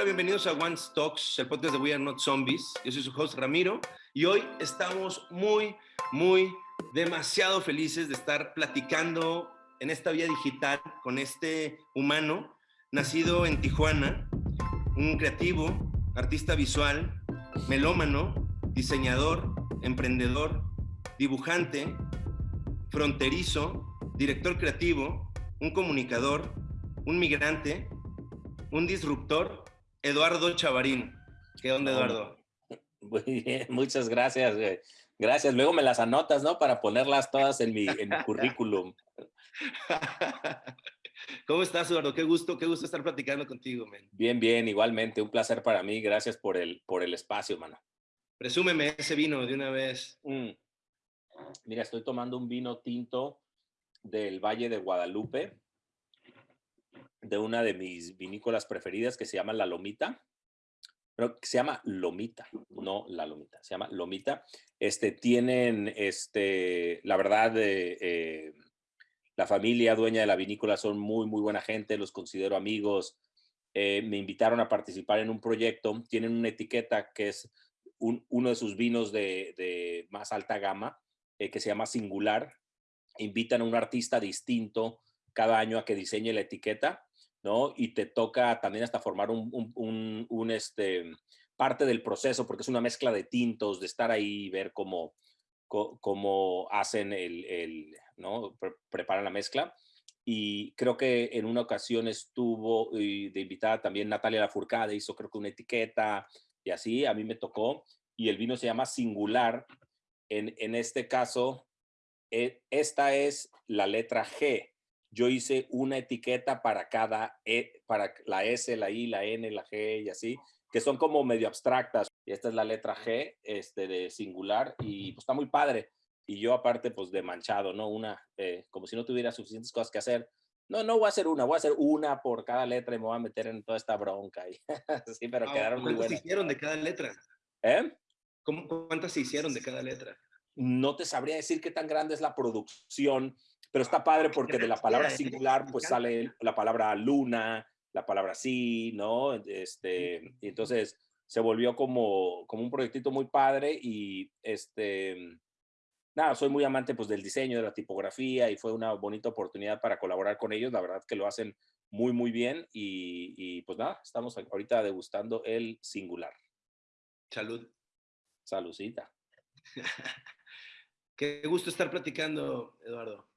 Hola, bienvenidos a One Talks, el podcast de We Are Not Zombies. Yo soy su host Ramiro y hoy estamos muy, muy, demasiado felices de estar platicando en esta vía digital con este humano nacido en Tijuana, un creativo, artista visual, melómano, diseñador, emprendedor, dibujante, fronterizo, director creativo, un comunicador, un migrante, un disruptor, Eduardo Chavarín. ¿Qué onda, Eduardo? Muy bien, muchas gracias. Gracias. Luego me las anotas, ¿no? Para ponerlas todas en mi, en mi currículum. ¿Cómo estás, Eduardo? Qué gusto, qué gusto estar platicando contigo, man. Bien, bien, igualmente. Un placer para mí. Gracias por el, por el espacio, mano. Presúmeme ese vino de una vez. Mm. Mira, estoy tomando un vino tinto del Valle de Guadalupe, de una de mis vinícolas preferidas que se llama La Lomita. Pero se llama Lomita, no La Lomita, se llama Lomita. Este, tienen, este, la verdad, eh, eh, la familia dueña de la vinícola son muy, muy buena gente, los considero amigos. Eh, me invitaron a participar en un proyecto, tienen una etiqueta que es uno de sus vinos de, más alta gama, que se llama Singular. Invitan a un artista distinto cada año a que diseñe la etiqueta ¿no? Y te toca también hasta formar un, este, parte del proceso, porque es una mezcla de tintos, de estar ahí y ver cómo, cómo hacen el, ¿no? preparan la mezcla. Y creo que en una ocasión estuvo de invitada también Natalia Lafourcade, hizo creo que una etiqueta y así, a mí me tocó. Y el vino se llama Singular. En, en este caso, eh, esta es la letra G yo hice una etiqueta para cada, e, para la S, la I, la N, la G y así, que son como medio abstractas. Y esta es la letra G este, de singular y pues está muy padre. Y yo aparte pues de manchado, ¿no? Una, eh, como si no tuviera suficientes cosas que hacer. No, no voy a hacer una, voy a hacer una por cada letra y me voy a meter en toda esta bronca. Y, sí, pero ah, quedaron muy buenas. ¿Cuántas hicieron de cada letra? ¿Eh? ¿Cuántas se hicieron de cada letra? No te sabría decir qué tan grande es la producción, pero está padre porque de la palabra singular pues sale la palabra luna, la palabra sí, ¿no? Este, y entonces se volvió como, como un proyectito muy padre y este, nada, soy muy amante pues del diseño, de la tipografía y fue una bonita oportunidad para colaborar con ellos, la verdad que lo hacen muy, muy bien y, y pues nada, estamos ahorita degustando el singular. Salud. Saludcita. Qué gusto estar platicando, Eduardo.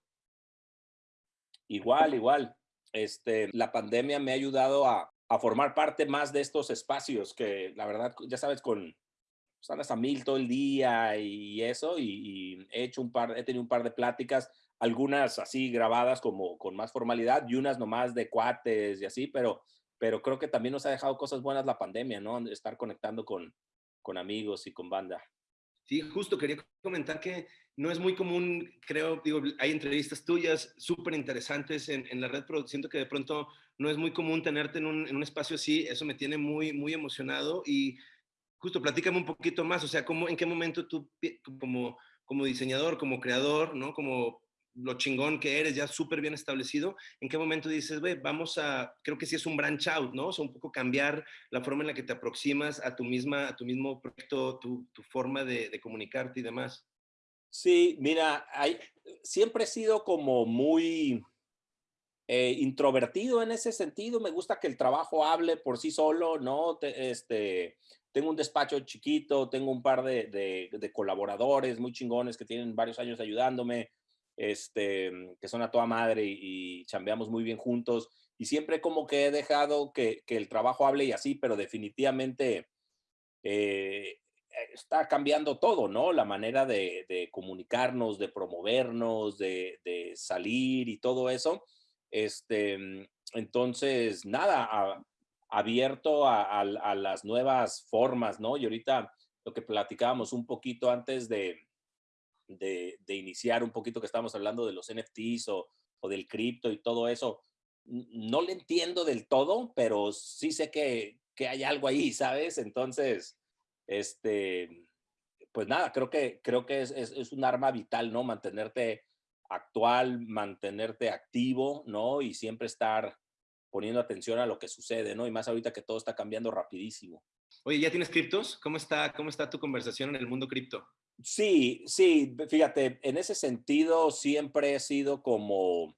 Igual, igual. Este, la pandemia me ha ayudado a, formar parte más de estos espacios que la verdad, ya sabes, con pues a mil todo el día y eso, y, he hecho un par, he tenido un par de pláticas, algunas así grabadas como con más formalidad y unas nomás de cuates y así, pero, pero creo que también nos ha dejado cosas buenas la pandemia, ¿no? Estar conectando con, con amigos y con banda. Sí, justo quería comentar que no es muy común, creo, digo, hay entrevistas tuyas súper interesantes en, la red, pero siento que de pronto no es muy común tenerte en un, en un, espacio así, eso me tiene muy, muy emocionado y justo platícame un poquito más, o sea, ¿cómo, en qué momento tú como, como diseñador, como creador, ¿no? Como lo chingón que eres, ya súper bien establecido, ¿en qué momento dices, ve, vamos a, creo que sí es un branch out, ¿no? O sea, un poco cambiar la forma en la que te aproximas a tu misma, a tu mismo proyecto, tu, tu forma de, comunicarte y demás. Sí, mira, hay, siempre he sido como muy eh, introvertido en ese sentido. Me gusta que el trabajo hable por sí solo, ¿no? este, tengo un despacho chiquito, tengo un par de, de, de colaboradores muy chingones que tienen varios años ayudándome este, mm, que son a toda madre y, chambeamos muy bien juntos. Y siempre como que he dejado que, el trabajo hable y así, pero definitivamente eh, está cambiando todo, ¿no? La manera de, comunicarnos, de promovernos, de, salir y todo eso. Este, mm, entonces, nada, abierto a, a, las nuevas formas, ¿no? Y ahorita lo que platicábamos un poquito antes de, de, iniciar un poquito que estamos hablando de los NFTs o, o del cripto y todo eso, no le entiendo del todo, pero sí sé que, que hay algo ahí, ¿sabes? Entonces, este, pues nada, creo que, creo que es, es, es, un arma vital, ¿no? Mantenerte actual, mantenerte activo, ¿no? Y siempre estar poniendo atención a lo que sucede, ¿no? Y más ahorita que todo está cambiando rapidísimo. Oye, ¿ya tienes criptos? ¿Cómo está, cómo está tu conversación en el mundo cripto? Sí, sí, fíjate, en ese sentido siempre he sido como,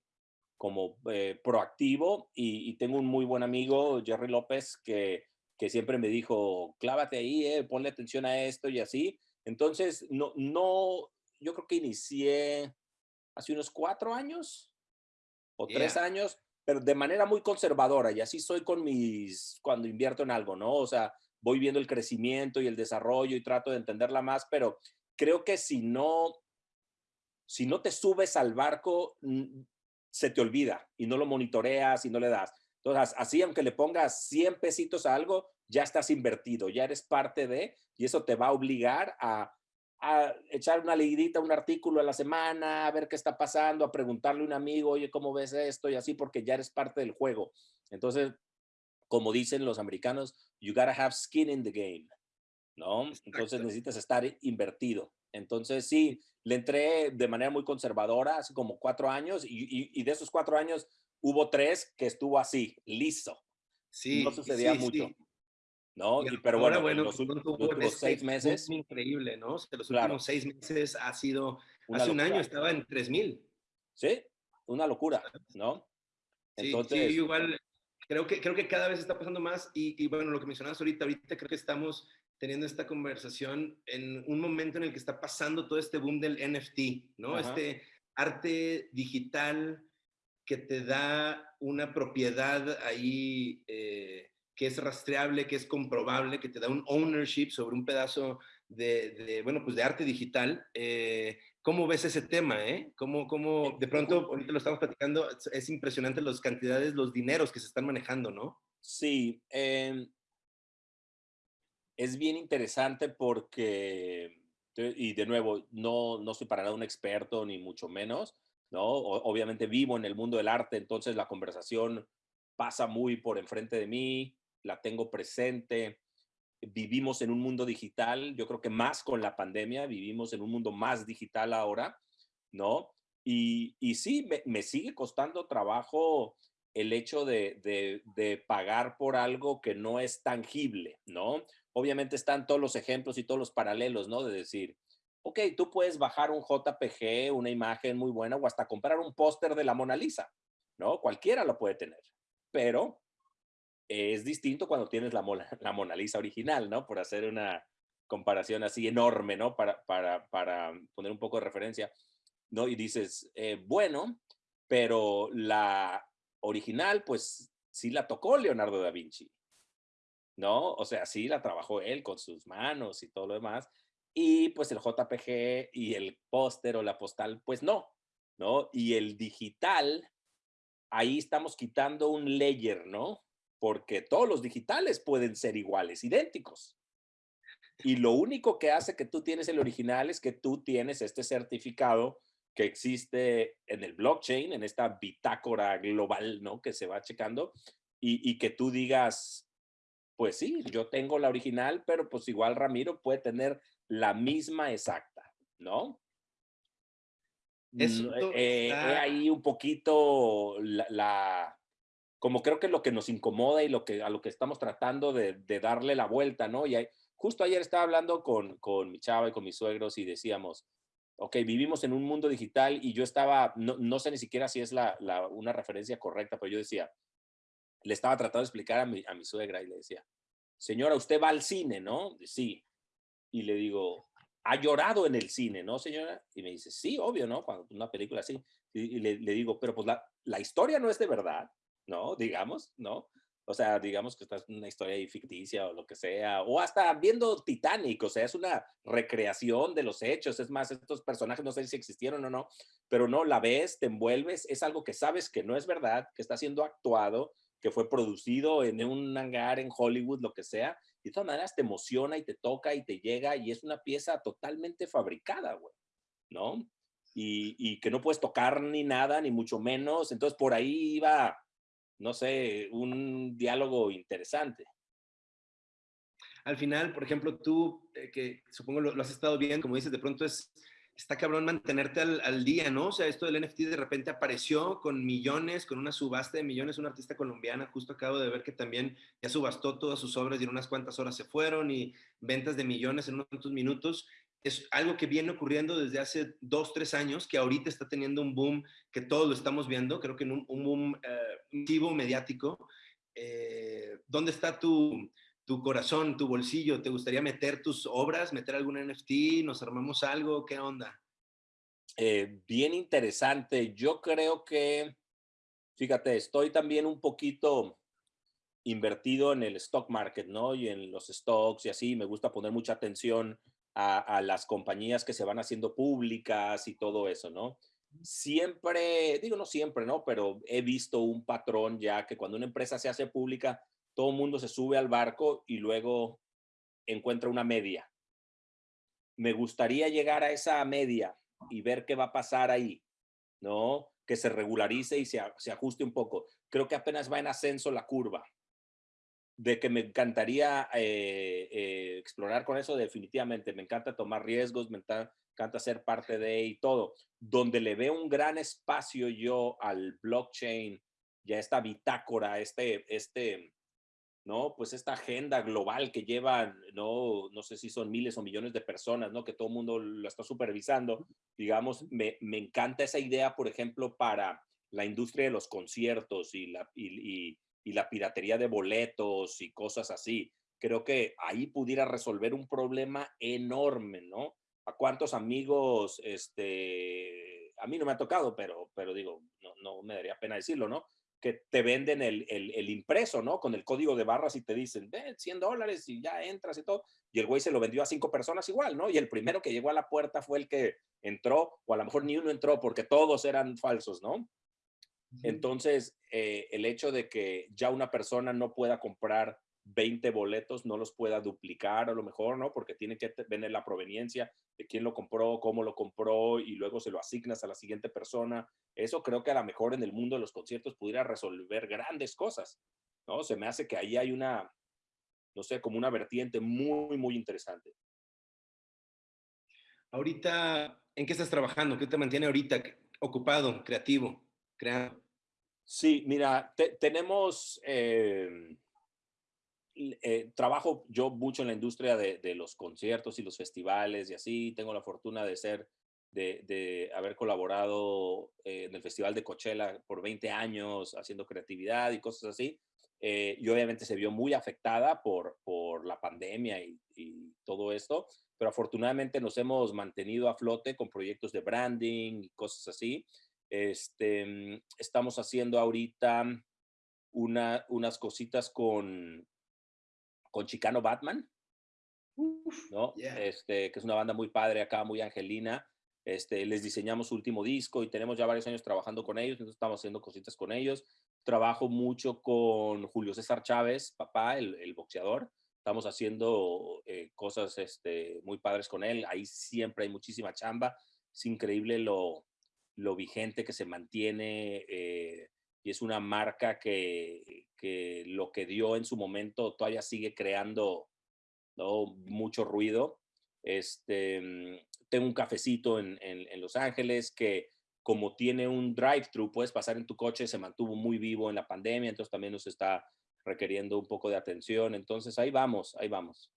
como eh, proactivo y, tengo un muy buen amigo, Jerry López, que, que siempre me dijo, clávate ahí, eh, ponle atención a esto y así. Entonces, no, no, yo creo que inicié hace unos cuatro años o tres años, pero de manera muy conservadora y así soy con mis, cuando invierto en algo, ¿no? O sea, voy viendo el crecimiento y el desarrollo y trato de entenderla más, pero creo que si no, si no te subes al barco, se te olvida y no lo monitoreas y no le das. Entonces, así aunque le pongas 100 pesitos a algo, ya estás invertido, ya eres parte de, y eso te va a obligar a, a echar una leidita, un artículo a la semana, a ver qué está pasando, a preguntarle a un amigo, oye, ¿cómo ves esto? Y así, porque ya eres parte del juego. Entonces, como dicen los americanos, you gotta have skin in the game. ¿No? Entonces necesitas estar invertido. Entonces sí, le entré de manera muy conservadora, hace como cuatro años, y, de esos cuatro años hubo tres que estuvo así, listo. Sí. No sucedía mucho. ¿no? pero bueno, bueno los, últimos seis meses. Increíble, ¿no? los últimos seis meses ha sido, hace un año estaba en 3000. Sí, una locura, ¿no? Entonces, sí, igual creo que, creo que cada vez está pasando más y, y, bueno, lo que mencionabas ahorita, ahorita creo que estamos teniendo esta conversación en un momento en el que está pasando todo este boom del NFT, ¿no? Este arte digital que te da una propiedad ahí eh, que es rastreable, que es comprobable, que te da un ownership sobre un pedazo de, bueno, pues de arte digital. Eh, ¿Cómo ves ese tema? Eh? ¿Cómo, cómo, de pronto, ahorita lo estamos platicando, es impresionante las cantidades, los dineros que se están manejando, ¿no? Sí, eh, es bien interesante porque, y de nuevo, no, no soy para nada un experto ni mucho menos, ¿no? obviamente vivo en el mundo del arte, entonces la conversación pasa muy por enfrente de mí, la tengo presente. Vivimos en un mundo digital, yo creo que más con la pandemia, vivimos en un mundo más digital ahora, ¿no? Y, y sí, me, me sigue costando trabajo el hecho de, de, de, pagar por algo que no es tangible, ¿no? obviamente están todos los ejemplos y todos los paralelos, ¿no? De decir, ok, tú puedes bajar un JPG, una imagen muy buena, o hasta comprar un póster de la Mona Lisa, ¿no? Cualquiera lo puede tener, pero es distinto cuando tienes la, la Mona Lisa original, ¿no? Por hacer una comparación así enorme, ¿no? Para, para, para poner un poco de referencia, ¿no? Y dices, eh, bueno, pero la original, pues sí la tocó Leonardo da Vinci, ¿no? O sea, sí la trabajó él con sus manos y todo lo demás. Y pues el JPG y el póster o la postal, pues no, ¿no? Y el digital, ahí estamos quitando un layer, ¿no? Porque todos los digitales pueden ser iguales, idénticos. Y lo único que hace que tú tienes el original es que tú tienes este certificado que existe en el blockchain, en esta bitácora global, ¿no? Que se va checando y, y que tú digas, pues sí, yo tengo la original, pero pues igual Ramiro puede tener la misma exacta, ¿no? Es eh, ahí un poquito la, como creo que lo que nos incomoda y lo que, a lo que estamos tratando de, darle la vuelta, ¿no? Y justo ayer estaba hablando con, con mi chava y con mis suegros y decíamos, ok, vivimos en un mundo digital y yo estaba, no, no sé ni siquiera si es la, la, una referencia correcta, pero yo decía, le estaba tratando de explicar a mi, a mi suegra y le decía, señora, usted va al cine, ¿no? Sí. Y le digo, ¿ha llorado en el cine, no, señora? Y me dice, sí, obvio, ¿no? Cuando una película así. Y, le, digo, pero pues la, la, historia no es de verdad, ¿no? Digamos, ¿no? O sea, digamos que esta es una historia ficticia o lo que sea, o hasta viendo Titanic, o sea, es una recreación de los hechos, es más, estos personajes no sé si existieron o no, pero no, la ves, te envuelves, es algo que sabes que no es verdad, que está siendo actuado, que fue producido en un hangar en Hollywood, lo que sea, y de todas maneras te emociona y te toca y te llega y es una pieza totalmente fabricada, güey, ¿no? Y, y, que no puedes tocar ni nada, ni mucho menos. Entonces por ahí iba, no sé, un diálogo interesante. Al final, por ejemplo, tú, eh, que supongo lo, has estado viendo, como dices, de pronto es está cabrón mantenerte al, día, ¿no? O sea, esto del NFT de repente apareció con millones, con una subasta de millones, una artista colombiana, justo acabo de ver que también ya subastó todas sus obras y en unas cuantas horas se fueron y ventas de millones en unos minutos. Es algo que viene ocurriendo desde hace dos, tres años, que ahorita está teniendo un boom que todos lo estamos viendo, creo que en un, boom eh, mediático. Eh, ¿Dónde está tu, tu corazón, tu bolsillo? ¿Te gustaría meter tus obras, meter algún NFT? ¿Nos armamos algo? ¿Qué onda? Eh, bien interesante. Yo creo que, fíjate, estoy también un poquito invertido en el stock market, ¿no? Y en los stocks y así. Me gusta poner mucha atención a, a las compañías que se van haciendo públicas y todo eso, ¿no? Siempre, digo no siempre, ¿no? Pero he visto un patrón ya que cuando una empresa se hace pública, todo el mundo se sube al barco y luego encuentra una media. Me gustaría llegar a esa media y ver qué va a pasar ahí, ¿no? Que se regularice y se, ajuste un poco. Creo que apenas va en ascenso la curva. De que me encantaría eh, eh, explorar con eso, definitivamente. Me encanta tomar riesgos, me encanta ser parte de y todo. Donde le veo un gran espacio yo al blockchain, ya esta bitácora, este, este, ¿no? Pues esta agenda global que llevan, no, no sé si son miles o millones de personas, ¿no? Que todo el mundo lo está supervisando. Digamos, me, me encanta esa idea, por ejemplo, para la industria de los conciertos y la, y, y, la piratería de boletos y cosas así. Creo que ahí pudiera resolver un problema enorme, ¿no? ¿A cuántos amigos, este, a mí no me ha tocado, pero, pero digo, no, no me daría pena decirlo, ¿no? que te venden el, el, impreso, ¿no? Con el código de barras y te dicen, ven, 100 dólares y ya entras y todo. Y el güey se lo vendió a cinco personas igual, ¿no? Y el primero que llegó a la puerta fue el que entró, o a lo mejor ni uno entró porque todos eran falsos, ¿no? Entonces, eh, el hecho de que ya una persona no pueda comprar 20 boletos no los pueda duplicar a lo mejor, ¿no? Porque tiene que tener la proveniencia de quién lo compró, cómo lo compró y luego se lo asignas a la siguiente persona. Eso creo que a lo mejor en el mundo de los conciertos pudiera resolver grandes cosas, ¿no? Se me hace que ahí hay una, no sé, como una vertiente muy, muy interesante. Ahorita, ¿en qué estás trabajando? ¿Qué te mantiene ahorita ocupado, creativo, creando? Sí, mira, tenemos... Eh, eh, trabajo yo mucho en la industria de, los conciertos y los festivales y así. Tengo la fortuna de ser, de, haber colaborado en el Festival de Coachella por 20 años haciendo creatividad y cosas así. Eh, y obviamente se vio muy afectada por, por la pandemia y, todo esto, pero afortunadamente nos hemos mantenido a flote con proyectos de branding y cosas así. Este, mm, estamos haciendo ahorita una, unas cositas con, con Chicano Batman, ¿no? Este, que es una banda muy padre acá, muy angelina. Este, les diseñamos su último disco y tenemos ya varios años trabajando con ellos, entonces estamos haciendo cositas con ellos. Trabajo mucho con Julio César Chávez, papá, el, boxeador. Estamos haciendo eh, cosas este, muy padres con él. Ahí siempre hay muchísima chamba. Es increíble lo, lo vigente que se mantiene. Eh, y es una marca que, que, lo que dio en su momento todavía sigue creando ¿no? mucho ruido. Este, mm, tengo un cafecito en, en, Los Ángeles que como tiene un drive-thru, puedes pasar en tu coche, se mantuvo muy vivo en la pandemia, entonces también nos está requiriendo un poco de atención. Entonces ahí vamos, ahí vamos.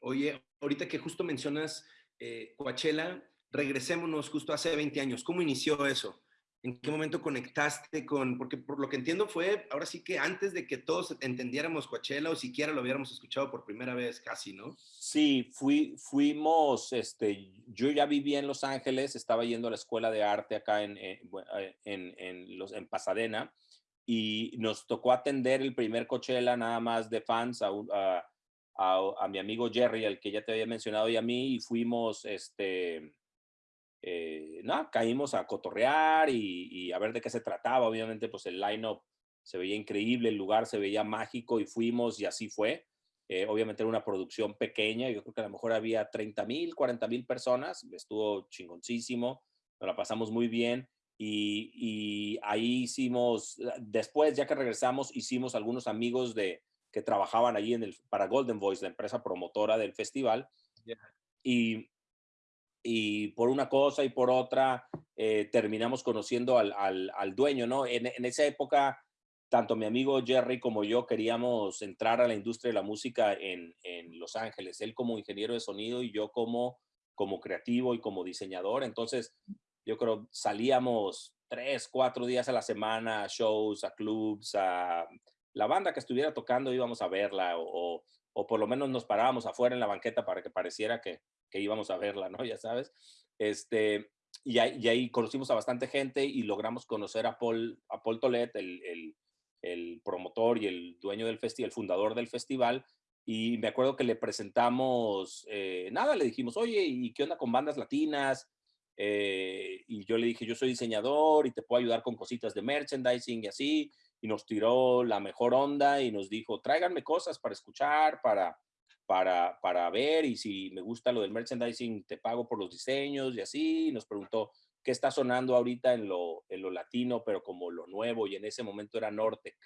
Oye, ahorita que justo mencionas eh, Coachella, regresémonos justo hace 20 años. ¿Cómo inició eso? ¿En qué momento conectaste con, porque por lo que entiendo fue, ahora sí que antes de que todos entendiéramos Coachella o siquiera lo hubiéramos escuchado por primera vez casi, ¿no? Sí, fui, fuimos, este, yo ya vivía en Los Ángeles, estaba yendo a la escuela de arte acá en, eh, eh, en, en, los, en Pasadena y nos tocó atender el primer Coachella nada más de fans a, a, a, a mi amigo Jerry, el que ya te había mencionado, y a mí, y fuimos, este, eh, no, caímos a cotorrear y, a ver de qué se trataba. Obviamente, pues el line-up se veía increíble, el lugar se veía mágico y fuimos y así fue. Eh, obviamente era una producción pequeña, yo creo que a lo mejor había 30 mil, 40 mil personas, estuvo chingoncísimo, nos la pasamos muy bien y, y, ahí hicimos, después ya que regresamos, hicimos algunos amigos de, que trabajaban allí en el, para Golden Voice, la empresa promotora del festival, y y por una cosa y por otra eh, terminamos conociendo al, al, dueño, ¿no? En, en, esa época, tanto mi amigo Jerry como yo queríamos entrar a la industria de la música en, en Los Ángeles, él como ingeniero de sonido y yo como, como creativo y como diseñador. Entonces, yo creo salíamos tres, cuatro días a la semana a shows, a clubs, a la banda que estuviera tocando íbamos a verla o por lo menos nos parábamos afuera en la banqueta para que pareciera que, que íbamos a verla, ¿no? Ya sabes. Este, y, ahí, y ahí conocimos a bastante gente y logramos conocer a Paul, a Paul Tolet, el, el, el promotor y el dueño del festival, el fundador del festival. Y me acuerdo que le presentamos, eh, nada, le dijimos, oye, ¿y qué onda con bandas latinas? Eh, y yo le dije, yo soy diseñador y te puedo ayudar con cositas de merchandising y así y nos tiró la mejor onda y nos dijo, tráiganme cosas para escuchar, para, para, para ver y si me gusta lo del merchandising, te pago por los diseños y así. Y nos preguntó, ¿qué está sonando ahorita en lo, en lo latino, pero como lo nuevo? Y en ese momento era Nortec.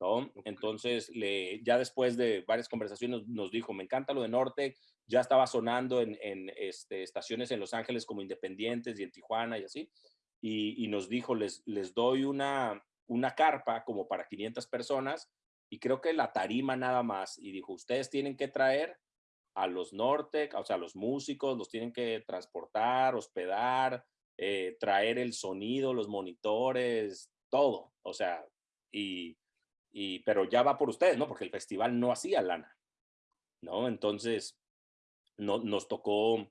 ¿no? Entonces, le, ya después de varias conversaciones nos dijo, me encanta lo de Nortec, ya estaba sonando en, en este, estaciones en Los Ángeles como independientes y en Tijuana y así, y, y, nos dijo, les, les doy una, una carpa como para 500 personas y creo que la tarima nada más. Y dijo, ustedes tienen que traer a los Nortec, o sea, los músicos, los tienen que transportar, hospedar, eh, traer el sonido, los monitores, todo. O sea, y, y, pero ya va por ustedes, ¿no? Porque el festival no hacía lana, ¿no? Entonces, no, nos tocó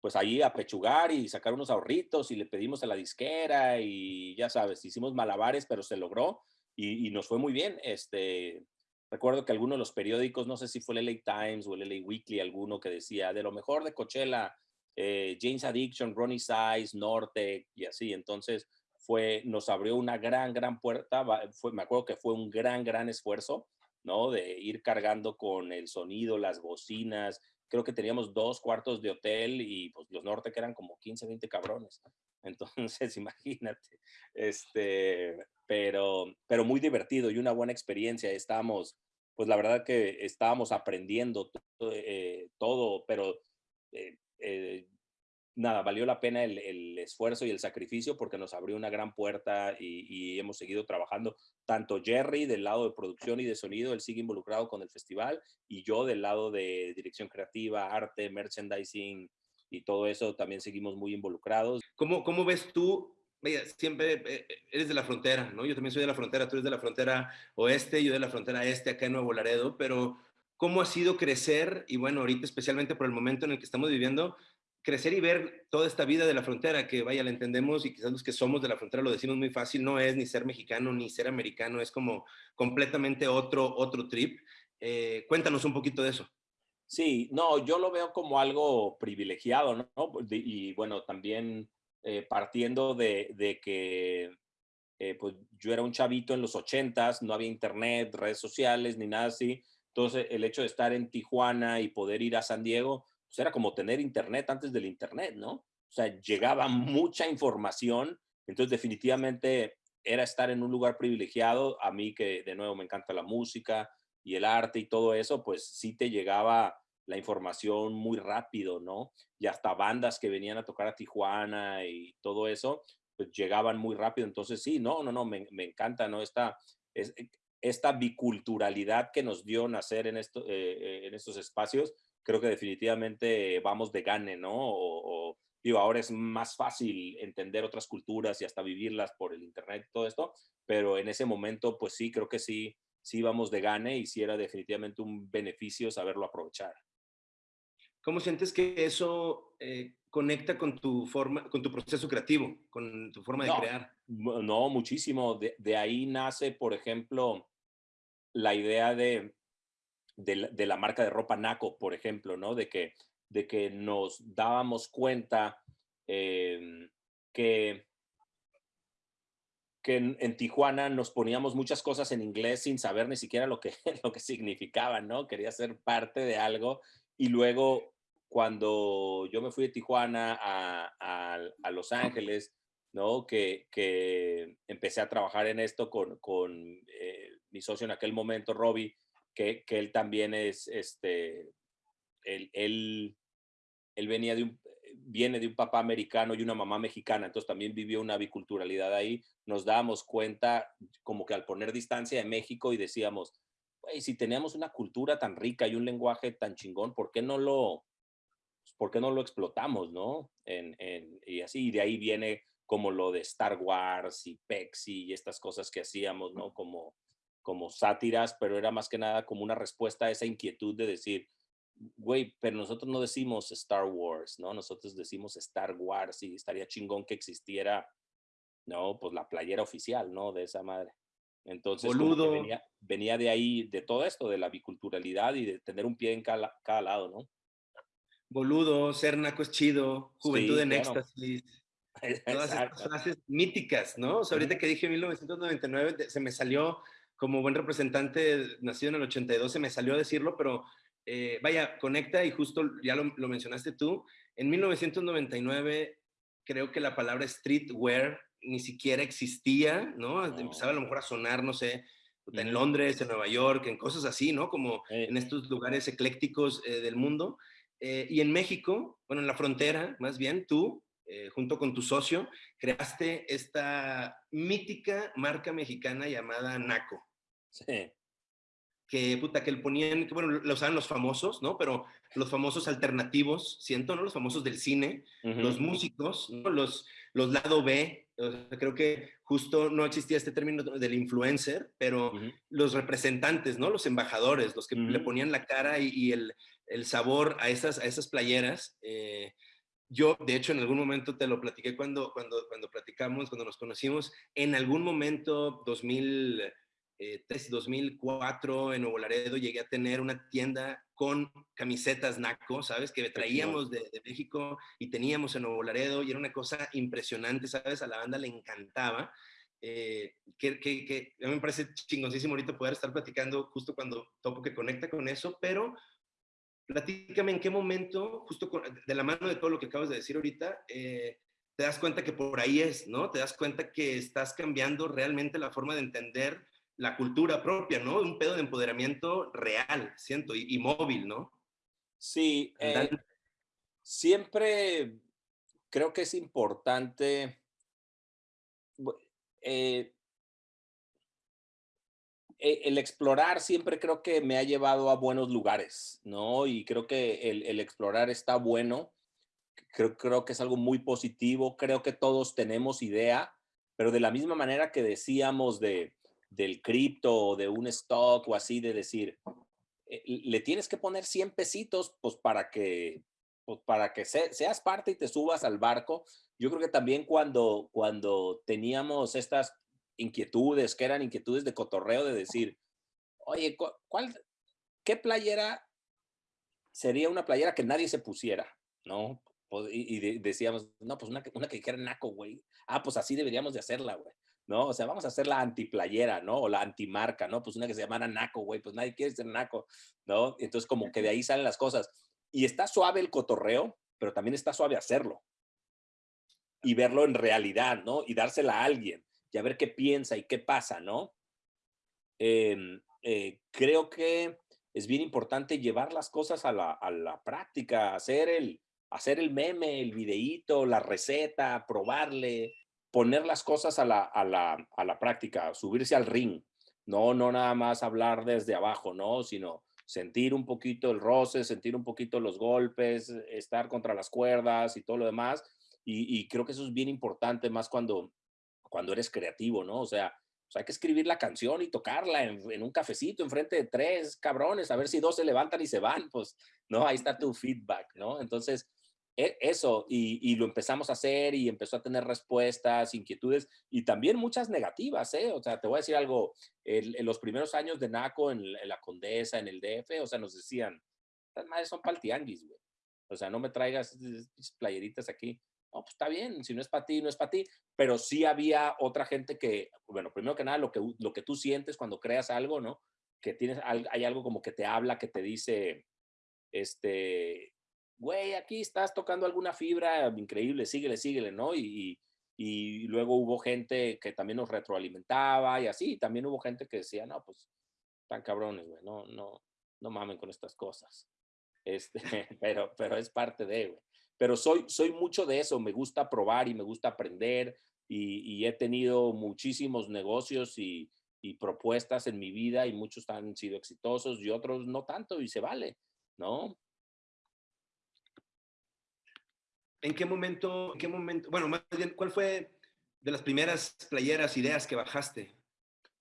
pues ahí apechugar y sacar unos ahorritos y le pedimos a la disquera y ya sabes, hicimos malabares, pero se logró y, nos fue muy bien. Este, recuerdo que algunos de los periódicos, no sé si fue el LA Times o el LA Weekly, alguno que decía de lo mejor de Coachella, eh, James Addiction, Ronnie Size, Norte y así. Entonces fue, nos abrió una gran, gran puerta. Fue, me acuerdo que fue un gran, gran esfuerzo, ¿no? De ir cargando con el sonido, las bocinas, creo que teníamos dos cuartos de hotel y pues los norte que eran como 15, 20 cabrones. Entonces, imagínate, este, pero, pero muy divertido y una buena experiencia. Estábamos, pues la verdad que estábamos aprendiendo todo, eh, todo pero eh, eh, nada, valió la pena el, esfuerzo y el sacrificio porque nos abrió una gran puerta y, hemos seguido trabajando. Tanto Jerry del lado de producción y de sonido, él sigue involucrado con el festival y yo del lado de dirección creativa, arte, merchandising y todo eso también seguimos muy involucrados. ¿Cómo, cómo ves tú? siempre eh, eres de la frontera, ¿no? Yo también soy de la frontera, tú eres de la frontera oeste, yo de la frontera este, acá en Nuevo Laredo, pero ¿cómo ha sido crecer? Y bueno, ahorita especialmente por el momento en el que estamos viviendo, crecer y ver toda esta vida de la frontera, que vaya, la entendemos y quizás los que somos de la frontera lo decimos muy fácil, no es ni ser mexicano ni ser americano, es como completamente otro, otro trip. Eh, cuéntanos un poquito de eso. Sí, no, yo lo veo como algo privilegiado, ¿no? Y bueno, también eh, partiendo de, de que eh, pues yo era un chavito en los ochentas, no había internet, redes sociales, ni nada así. Entonces, el hecho de estar en Tijuana y poder ir a San Diego, pues era como tener internet antes del internet, ¿no? O sea, llegaba mucha información, entonces definitivamente era estar en un lugar privilegiado. A mí que de nuevo me encanta la música y el arte y todo eso, pues sí te llegaba la información muy rápido, ¿no? Y hasta bandas que venían a tocar a Tijuana y todo eso, pues llegaban muy rápido. Entonces sí, no, no, no, me, me encanta, ¿no? Esta, es, esta biculturalidad que nos dio nacer en, esto, eh, eh, en estos espacios, creo que definitivamente vamos de gane, ¿no? O, digo, ahora es más fácil entender otras culturas y hasta vivirlas por el internet y todo esto, pero en ese momento, pues sí, creo que sí, sí vamos de gane y sí era definitivamente un beneficio saberlo aprovechar. ¿Cómo sientes que eso eh, conecta con tu forma, con tu proceso creativo, con tu forma de crear? No, muchísimo. De, de, ahí nace, por ejemplo, la idea de de, la marca de ropa Naco, por ejemplo, ¿no? De que, de que nos dábamos cuenta em, que, que en, Tijuana nos poníamos muchas cosas en inglés sin saber ni siquiera lo que, lo que significaban, ¿no? Quería ser parte de algo y luego cuando yo me fui de Tijuana a, a, Los Ángeles, ¿no? Que, que, empecé a trabajar en esto con, con eh, mi socio en aquel momento, Robbie, que, él también es, este, él, él, venía de un, viene de un papá americano y una mamá mexicana, entonces también vivió una biculturalidad ahí, nos dábamos cuenta como que al poner distancia de México y decíamos, si teníamos una cultura tan rica y un lenguaje tan chingón, ¿por qué no lo, pues, ¿por qué no lo explotamos, no? En, en, y así, y de ahí viene como lo de Star Wars y Pexi y estas cosas que hacíamos, ¿no? Como, como sátiras, pero era más que nada como una respuesta a esa inquietud de decir, güey, pero nosotros no decimos Star Wars, ¿no? Nosotros decimos Star Wars y estaría chingón que existiera, ¿no? Pues la playera oficial, ¿no? De esa madre. Entonces, venía, venía, de ahí, de todo esto, de la biculturalidad y de tener un pie en cada, lado, ¿no? Boludo, ser naco es chido, juventud en éxtasis. Todas esas frases míticas, ¿no? O sea, ahorita que dije 1999, se me salió como buen representante nacido en el 82, se me salió a decirlo, pero eh, vaya, conecta y justo ya lo, mencionaste tú, en 1999 creo que la palabra streetwear ni siquiera existía, ¿no? Empezaba a lo mejor a sonar, no sé, en Londres, en Nueva York, en cosas así, ¿no? Como en estos lugares eclécticos eh, del mundo. Eh, y en México, bueno, en la frontera, más bien, tú, junto con tu socio, creaste esta mítica marca mexicana llamada Naco. Sí que, puta, que le ponían, que bueno, lo usaban los famosos, ¿no? Pero los famosos alternativos, siento, ¿no? Los famosos del cine, los músicos, ¿no? Los, los lado B, creo que justo no existía este término del influencer, pero los representantes, ¿no? Los embajadores, los que le ponían la cara y, el, el, sabor a esas, a esas playeras. Eh, yo, de hecho, en algún momento te lo platiqué cuando, cuando, cuando platicamos, cuando nos conocimos, en algún momento, 2000 eh, 2004 en Nuevo Laredo llegué a tener una tienda con camisetas NACO, ¿sabes? Que traíamos de, México y teníamos en Nuevo Laredo y era una cosa impresionante, ¿sabes? A la banda le encantaba. Eh, que, que, a mí me parece chingoncísimo ahorita poder estar platicando justo cuando topo que conecta con eso, pero platícame en qué momento, justo de la mano de todo lo que acabas de decir ahorita, eh, te das cuenta que por ahí es, ¿no? Te das cuenta que estás cambiando realmente la forma de entender la cultura propia, ¿no? Un pedo de empoderamiento real, siento, y, móvil, ¿no? Sí, eh, siempre creo que es importante eh, e, el explorar siempre creo que me ha llevado a buenos lugares, ¿no? Y creo que el, explorar está bueno. Creo, creo que es algo muy positivo. Creo que todos tenemos idea, pero de la misma manera que decíamos de, del cripto o de un stock o así, de decir, eh, le tienes que poner 100 pesitos, pues para que, pues, para que seas parte y te subas al barco. Yo creo que también cuando, cuando teníamos estas inquietudes, que eran inquietudes de cotorreo, de decir, oye, ¿cuál, ¿qué playera sería una playera que nadie se pusiera? ¿No? Y, decíamos, no, pues una, una que dijera naco, güey. Ah, pues así deberíamos de hacerla, güey. ¿No? O sea, vamos a hacer la antiplayera, ¿no? O la antimarca, ¿no? Pues una que se llamara Naco, güey, pues nadie quiere ser Naco, ¿no? Entonces como que de ahí salen las cosas. Y está suave el cotorreo, pero también está suave hacerlo. Y verlo en realidad, ¿no? Y dársela a alguien y a ver qué piensa y qué pasa, ¿no? Em, eh, creo que es bien importante llevar las cosas a la, a la práctica, hacer el, hacer el meme, el videíto, la receta, probarle, poner las cosas a la, a la, a la práctica, subirse al ring, no, no nada más hablar desde abajo, no, sino sentir un poquito el roce, sentir un poquito los golpes, estar contra las cuerdas y todo lo demás. Y, creo que eso es bien importante, más cuando, cuando eres creativo, ¿no? O sea, hay que escribir la canción y tocarla en, en, un cafecito enfrente de tres cabrones, a ver si dos se levantan y se van, pues, ¿no? Ahí está tu feedback, ¿no? Entonces, eso, y, lo empezamos a hacer y empezó a tener respuestas, inquietudes y también muchas negativas, ¿eh? O sea, te voy a decir algo, en, los primeros años de NACO, en, la Condesa, en el DF, o sea, nos decían, las madres son paltianguis, güey. O sea, no me traigas playeritas aquí. No, pues está bien, si no es para ti, no es para ti. Pero sí había otra gente que, bueno, primero que nada, lo que, lo que tú sientes cuando creas algo, ¿no? Que tienes, hay algo como que te habla, que te dice, este, güey, aquí estás tocando alguna fibra increíble, síguele, síguele, ¿no? Y, y, luego hubo gente que también nos retroalimentaba y así, también hubo gente que decía, no, pues, tan cabrones, güey, no, no, no mamen con estas cosas. Este, pero, pero es parte de, güey. pero soy, soy mucho de eso, me gusta probar y me gusta aprender y, he tenido muchísimos negocios y, y, propuestas en mi vida y muchos han sido exitosos y otros no tanto y se vale, ¿no? ¿En qué momento, en qué momento, bueno, más bien, cuál fue de las primeras playeras, ideas que bajaste?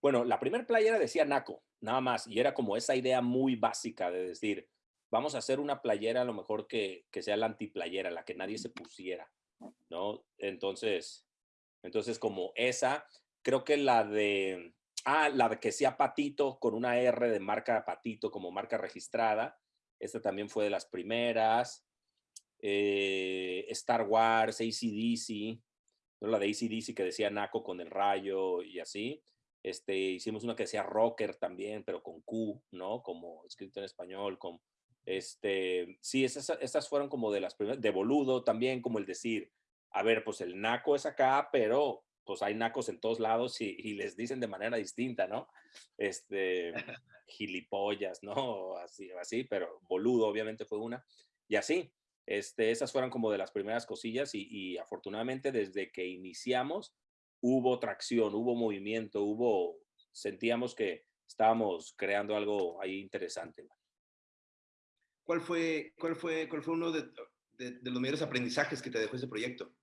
Bueno, la primera playera decía Naco, nada más, y era como esa idea muy básica de decir, vamos a hacer una playera a lo mejor que, que sea la antiplayera, la que nadie se pusiera, ¿no? Entonces, entonces como esa, creo que la de, ah, la de que sea Patito con una R de marca Patito como marca registrada, esta también fue de las primeras. Eh, Star Wars, ACDC, ¿no? la de ACDC que decía Naco con el rayo y así. Este, hicimos una que decía Rocker también, pero con Q, ¿no? Como escrito en español, con, este, sí, esas, estas fueron como de las primeras, de boludo también, como el decir, a ver, pues el naco es acá, pero pues hay nacos en todos lados y, y les dicen de manera distinta, ¿no? Este, gilipollas, ¿no? Así, así, pero boludo obviamente fue una. Y así, este, esas fueron como de las primeras cosillas y, afortunadamente desde que iniciamos hubo tracción, hubo movimiento, hubo, sentíamos que estábamos creando algo ahí interesante. ¿Cuál fue, cuál fue, cuál fue uno de, los mayores aprendizajes que te dejó ese proyecto?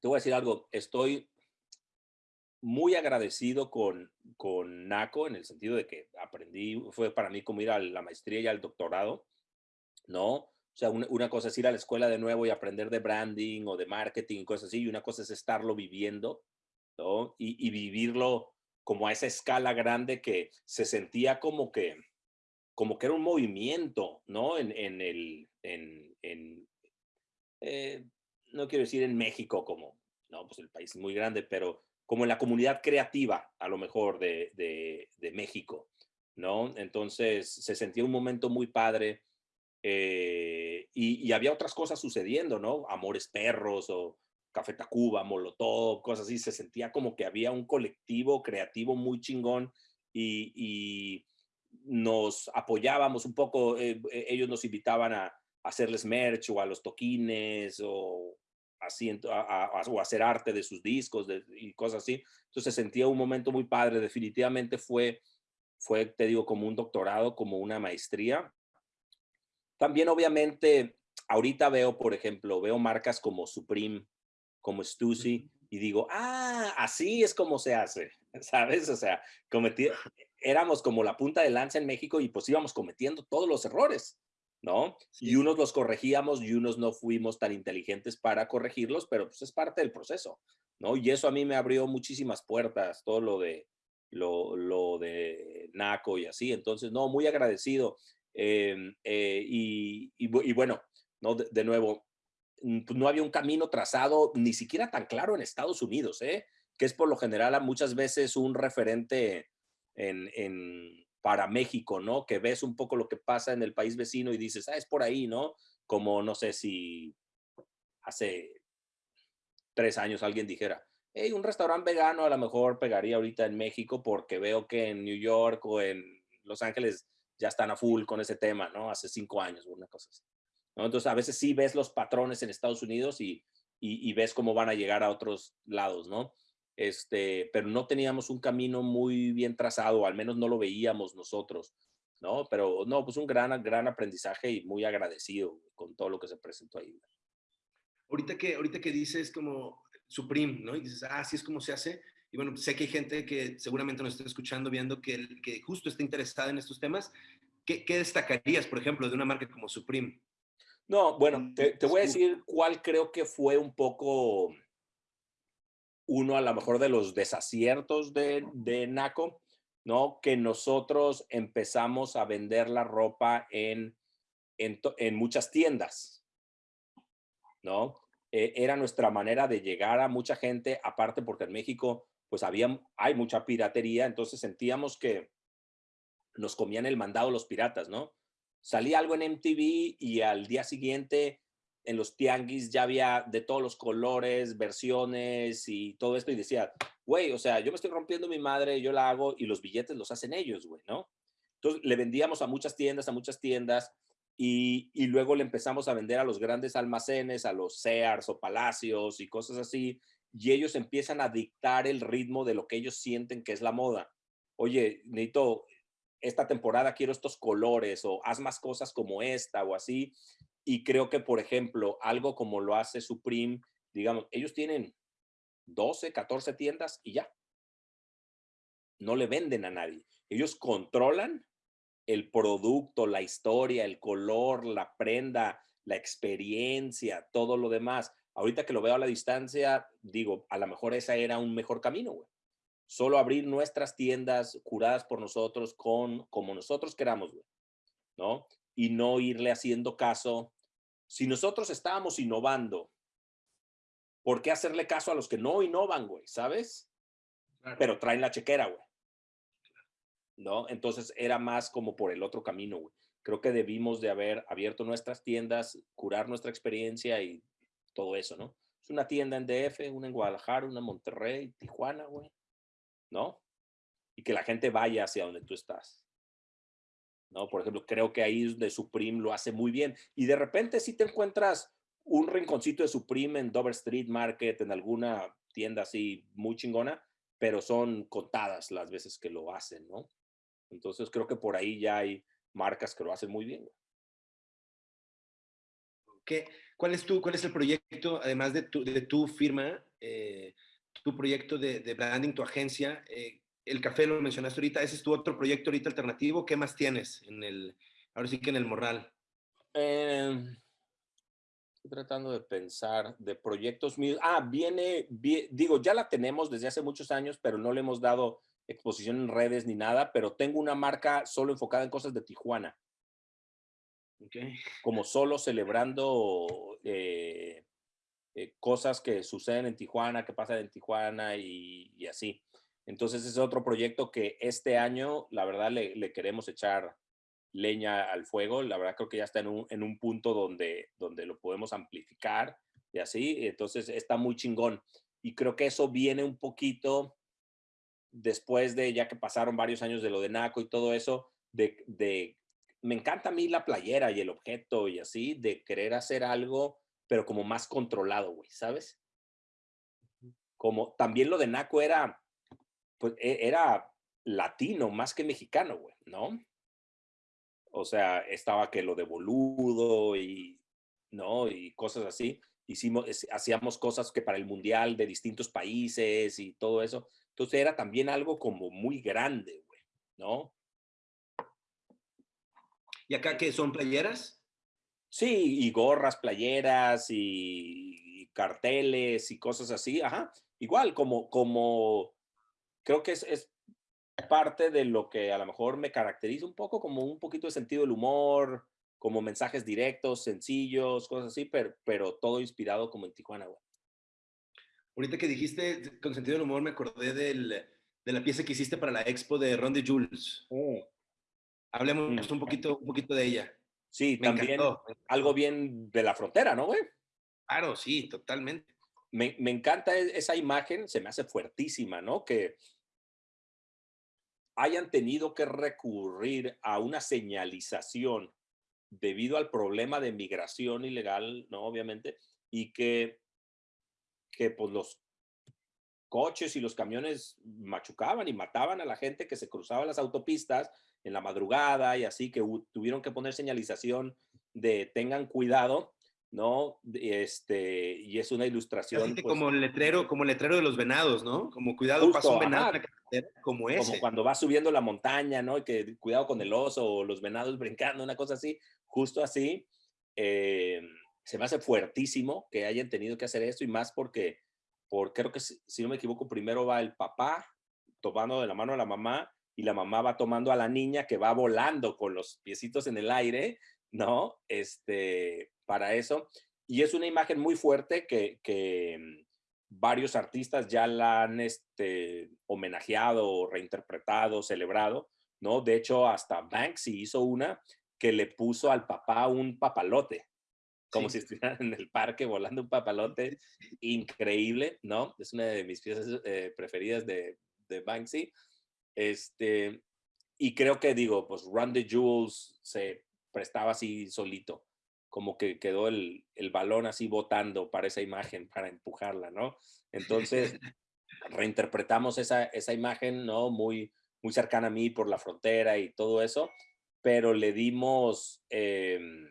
te voy a decir algo, estoy muy agradecido con, con NACO en el sentido de que aprendí, fue para mí como ir a la maestría y al doctorado, ¿no? O sea, una, cosa es ir a la escuela de nuevo y aprender de branding o de marketing y cosas así, y una cosa es estarlo viviendo, ¿no? Y, vivirlo como a esa escala grande que se sentía como que, como que era un movimiento, ¿no? En, en el, en, en eh, no quiero decir en México como, no, pues el país es muy grande, pero como en la comunidad creativa, a lo mejor, de, de, México, ¿no? Entonces se sentía un momento muy padre eh, y, había otras cosas sucediendo, ¿no? Amores Perros o Café Tacuba, Molotov, cosas así. Se sentía como que había un colectivo creativo muy chingón y, y nos apoyábamos un poco. Eh, ellos nos invitaban a, hacerles merch o a los toquines o así, o hacer arte de sus discos y cosas así. Entonces sentía un momento muy padre, definitivamente fue, fue, te digo, como un doctorado, como una maestría. También obviamente, ahorita veo, por ejemplo, veo marcas como Supreme, como Stussy, y digo, ah, así es como se hace, ¿sabes? O sea, cometí, éramos como la punta de lanza en México y pues íbamos cometiendo todos los errores. ¿No? Y unos los corregíamos y unos no fuimos tan inteligentes para corregirlos, pero pues es parte del proceso, ¿no? Y eso a mí me abrió muchísimas puertas, todo lo de, lo, lo de NACO y así. Entonces, no, muy agradecido. Em, eh, y, y, bueno, ¿no? De, nuevo, mm, pues no había un camino trazado ni siquiera tan claro en Estados Unidos, ¿eh? que es por lo general muchas veces un referente en, en para México, ¿no? Que ves un poco lo que pasa en el país vecino y dices, ah, es por ahí, ¿no? Como no sé si hace tres años alguien dijera, hey, un restaurante vegano a lo mejor pegaría ahorita en México porque veo que en New York o en Los Ángeles ya están a full con ese tema, ¿no? Hace cinco años, una cosa así. ¿no? Entonces, a veces sí ves los patrones en Estados Unidos y, y, y ves cómo van a llegar a otros lados, ¿no? Este, pero no teníamos un camino muy bien trazado, al menos no lo veíamos nosotros, ¿no? Pero no, pues un gran, gran aprendizaje y muy agradecido con todo lo que se presentó ahí. Ahorita que, ahorita que dices como Supreme, ¿no? Y dices, ah, así es como se hace. Y bueno, sé que hay gente que seguramente nos está escuchando, viendo que, que justo está interesada en estos temas. ¿Qué, ¿Qué, destacarías, por ejemplo, de una marca como Supreme? No, bueno, te, te voy a decir cuál creo que fue un poco uno a lo mejor de los desaciertos de, de NACO, ¿no? Que nosotros empezamos a vender la ropa en, en, muchas tiendas, ¿no? E, era nuestra manera de llegar a mucha gente, aparte porque en México pues había, hay mucha piratería, entonces sentíamos que nos comían el mandado los piratas, ¿no? Salía algo en MTV y al día siguiente en los tianguis ya había de todos los colores, versiones y todo esto y decía, güey, o sea, yo me estoy rompiendo mi madre, yo la hago y los billetes los hacen ellos, güey, ¿no? Entonces le vendíamos a muchas tiendas, a muchas tiendas y, y, luego le empezamos a vender a los grandes almacenes, a los Sears o Palacios y cosas así, y ellos empiezan a dictar el ritmo de lo que ellos sienten que es la moda. Oye, necesito, esta temporada quiero estos colores o haz más cosas como esta o así. Y creo que, por ejemplo, algo como lo hace Supreme, digamos, ellos tienen 12, 14 tiendas y ya. No le venden a nadie. Ellos controlan el producto, la historia, el color, la prenda, la experiencia, todo lo demás. Ahorita que lo veo a la distancia, digo, a lo mejor ese era un mejor camino, güey. Solo abrir nuestras tiendas curadas por nosotros con como nosotros queramos, güey. ¿No? Y no irle haciendo caso. Si nosotros estábamos innovando, ¿por qué hacerle caso a los que no innovan, güey? ¿Sabes? Pero traen la chequera, güey. ¿no? Entonces era más como por el otro camino, güey. Creo que debimos de haber abierto nuestras tiendas, curar nuestra experiencia y todo eso, ¿no? Es una tienda en DF, una en Guadalajara, una en Monterrey, Tijuana, güey, ¿no? Y que la gente vaya hacia donde tú estás. ¿No? Por ejemplo, creo que ahí de Supreme lo hace muy bien. Y de repente si te encuentras un rinconcito de Supreme en Dover Street Market, en alguna tienda así muy chingona, pero son contadas las veces que lo hacen, ¿no? Entonces creo que por ahí ya hay marcas que lo hacen muy bien. ¿Qué, cuál, es tu, ¿Cuál es el proyecto, además de tu, de tu firma, eh, tu proyecto de, branding, tu agencia? Eh, el café lo mencionaste ahorita, ese es tu otro proyecto ahorita alternativo. ¿Qué más tienes en el, ahora sí que en el Morral? Eh, estoy tratando de pensar de proyectos míos. Ah, viene, digo, ya la tenemos desde hace muchos años, pero no le hemos dado exposición en redes ni nada, pero tengo una marca solo enfocada en cosas de Tijuana. Okay. Como solo celebrando eh, eh, cosas que suceden en Tijuana, que pasan en Tijuana y, y, así. Entonces es otro proyecto que este año, la verdad, le, le, queremos echar leña al fuego. La verdad creo que ya está en un, en un punto donde, donde lo podemos amplificar y así. Entonces está muy chingón. Y creo que eso viene un poquito después de ya que pasaron varios años de lo de Naco y todo eso, de, de, me encanta a mí la playera y el objeto y así, de querer hacer algo, pero como más controlado, güey, ¿sabes? Como también lo de Naco era, pues e, era latino más que mexicano, güey, ¿no? O sea, estaba que lo de boludo y, ¿no? Y cosas así. Hicimos, hacíamos cosas que para el mundial de distintos países y todo eso. Entonces era también algo como muy grande, güey, ¿no? ¿Y acá qué son playeras? Sí, y gorras, playeras y, carteles y cosas así, ajá. Igual, como, como, creo que es, es parte de lo que a lo mejor me caracteriza un poco, como un poquito de sentido del humor, como mensajes directos, sencillos, cosas así, pero, pero todo inspirado como en Tijuana, güey. Ahorita que dijiste con sentido del humor, me acordé del, de la pieza que hiciste para la expo de Ron de Jules. Oh. Hablemos mm. un, poquito, un poquito de ella. Sí, también algo bien de la frontera, ¿no, güey? Claro, sí, totalmente. Me, me, encanta e, esa imagen, se me hace fuertísima, ¿no? Que hayan tenido que recurrir a una señalización debido al problema de migración ilegal, ¿no? Obviamente, y que que pues los coches y los camiones machucaban y mataban a la gente que se cruzaba las autopistas en la madrugada y así que tuvieron que poner señalización de tengan cuidado, ¿no? Este, y es una ilustración. Pues como el letrero, como el letrero de los venados, ¿no? Como cuidado, pasa un venado como ese. Como cuando va subiendo la montaña, ¿no? Y que cuidado con el oso o los venados brincando, una cosa así, justo así. Eh, se me hace fuertísimo que hayan tenido que hacer esto y más porque, por, creo que si, no me equivoco, primero va el papá tomando de la mano a la mamá y la mamá va tomando a la niña que va volando con los piecitos en el aire, ¿no? Este, para eso. Y es una imagen muy fuerte que, que mm, varios artistas ya la han este, homenajeado, reinterpretado, celebrado, ¿no? De hecho, hasta Banksy hizo una que le puso al papá un papalote, como si estuvieran en el parque volando un papalote increíble, ¿no? Es una de mis piezas eh, preferidas de, de, Banksy. Este, y creo que digo, pues Run the Jewels se prestaba así solito, como que quedó el, el balón así botando para esa imagen, para empujarla, ¿no? Entonces, reinterpretamos esa, esa imagen, ¿no? Muy, muy cercana a mí por la frontera y todo eso, pero le dimos... Em,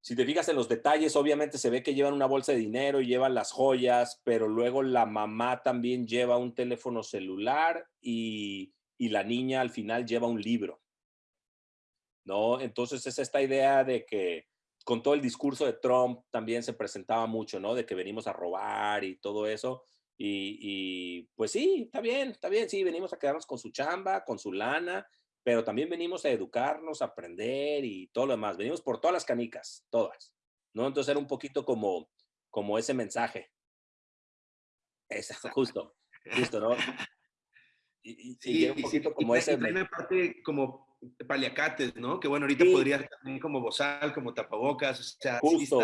si te fijas en los detalles, obviamente se ve que llevan una bolsa de dinero y llevan las joyas, pero luego la mamá también lleva un teléfono celular y, y la niña al final lleva un libro. ¿No? Entonces es esta idea de que con todo el discurso de Trump también se presentaba mucho, ¿no? De que venimos a robar y todo eso. Y, y, pues sí, está bien, está bien, sí, venimos a quedarnos con su chamba, con su lana, pero también venimos a educarnos, a aprender y todo lo demás. Venimos por todas las canicas, todas, ¿no? Entonces era un poquito como, como ese mensaje. Exacto, justo, justo, ¿no? Y, sí, un poquito como ese... Y parte como paliacates, ¿no? Que bueno, ahorita podría también como bozal, como tapabocas, o sea, justo,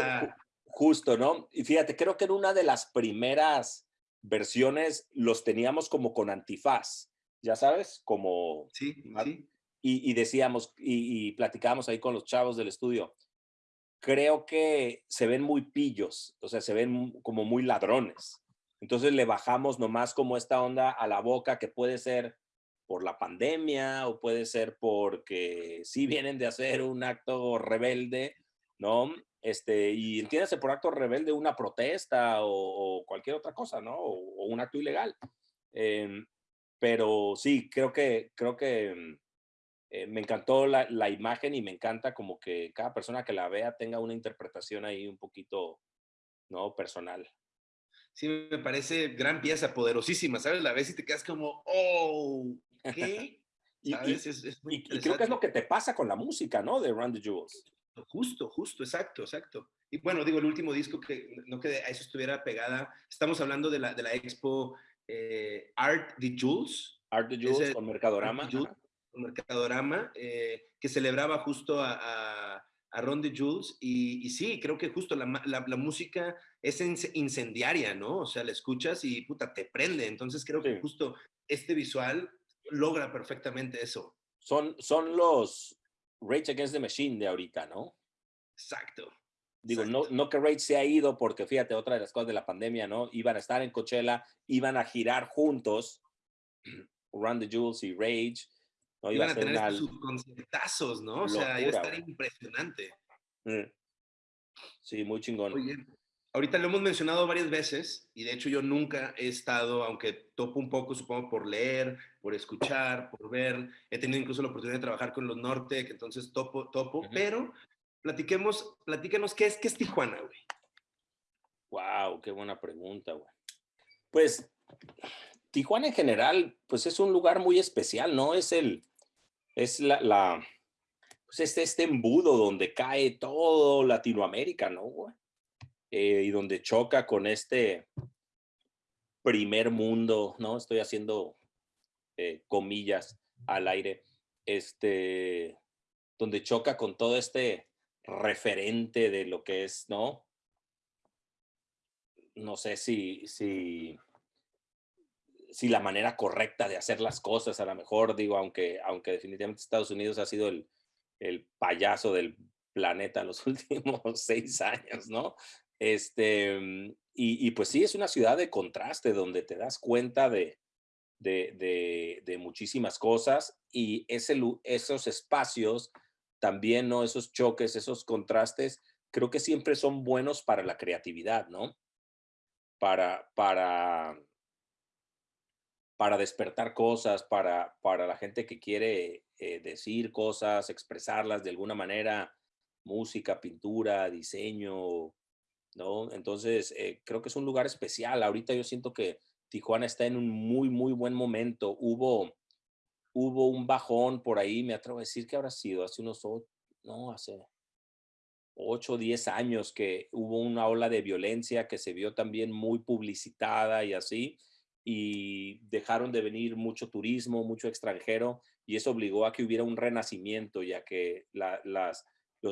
justo, ¿no? Y fíjate, creo que en una de las primeras versiones los teníamos como con antifaz, ya sabes, como... Sí, sí y, decíamos y, y, platicábamos ahí con los chavos del estudio, creo que se ven muy pillos, o sea, se ven como muy ladrones. Entonces le bajamos nomás como esta onda a la boca que puede ser por la pandemia o puede ser porque sí vienen de hacer un acto rebelde, ¿no? Este, y entiéndase por acto rebelde una protesta o, cualquier otra cosa, ¿no? O, un acto ilegal. Em, pero sí, creo que, creo que eh, me encantó la, la, imagen y me encanta como que cada persona que la vea tenga una interpretación ahí un poquito, ¿no? Personal. Sí, me parece gran pieza, poderosísima, ¿sabes? La ves y te quedas como, oh, ¿qué? y, y, creo que es lo que te pasa con la música, ¿no? De Run the Jewels. Justo, justo, exacto, exacto. Y bueno, digo, el último disco que no que a eso estuviera pegada, estamos hablando de la, de la expo eh, Art the Jewels. Art the Jewels con Mercadorama un Mercadorama, eh, que celebraba justo a, a, a Ron de Jules. Y, sí, creo que justo la, la, música es incendiaria, ¿no? O sea, la escuchas y puta, te prende. Entonces creo que justo este visual logra perfectamente eso. Son, son los Rage Against the Machine de ahorita, ¿no? Exacto. Digo, No, no que Rage se ha ido, porque fíjate, otra de las cosas de la pandemia, ¿no? Iban a estar en Coachella, iban a girar juntos, Run the Jules y Rage, ¿no? Iban a, tener sus conciertazos, ¿no? O sea, iba a estar impresionante. Mm. Sí, muy chingón. Oye, ahorita lo hemos mencionado varias veces y de hecho yo nunca he estado, aunque topo un poco, supongo, por leer, por escuchar, por ver, he tenido incluso la oportunidad de trabajar con los Norte, que entonces topo, topo, pero platiquemos, platícanos, ¿qué es, qué es Tijuana, güey? Wow, qué buena pregunta, güey. Pues Tijuana en general, pues es un lugar muy especial, ¿no? Es el, es la, la pues este, este embudo donde cae todo Latinoamérica, ¿no? Eh, y donde choca con este primer mundo, ¿no? Estoy haciendo eh, comillas al aire, este, donde choca con todo este referente de lo que es, ¿no? No sé si, si si la manera correcta de hacer las cosas, a lo mejor digo, aunque, aunque definitivamente Estados Unidos ha sido el, el payaso del planeta los últimos seis años, ¿no? Este, y, y, pues sí, es una ciudad de contraste donde te das cuenta de, de muchísimas cosas y ese, esos espacios también, ¿no? Esos choques, esos contrastes, creo que siempre son buenos para la creatividad, ¿no? Para, para, para despertar cosas, para, para la gente que quiere eh, decir cosas, expresarlas de alguna manera, música, pintura, diseño, ¿no? Entonces, eh, creo que es un lugar especial. Ahorita yo siento que Tijuana está en un muy, muy buen momento. Hubo, hubo un bajón por ahí, me atrevo a decir que habrá sido hace unos, no, hace 8 o 10 años que hubo una ola de violencia que se vio también muy publicitada y así y dejaron de venir mucho turismo, mucho extranjero, y eso obligó a que hubiera un renacimiento, ya que las,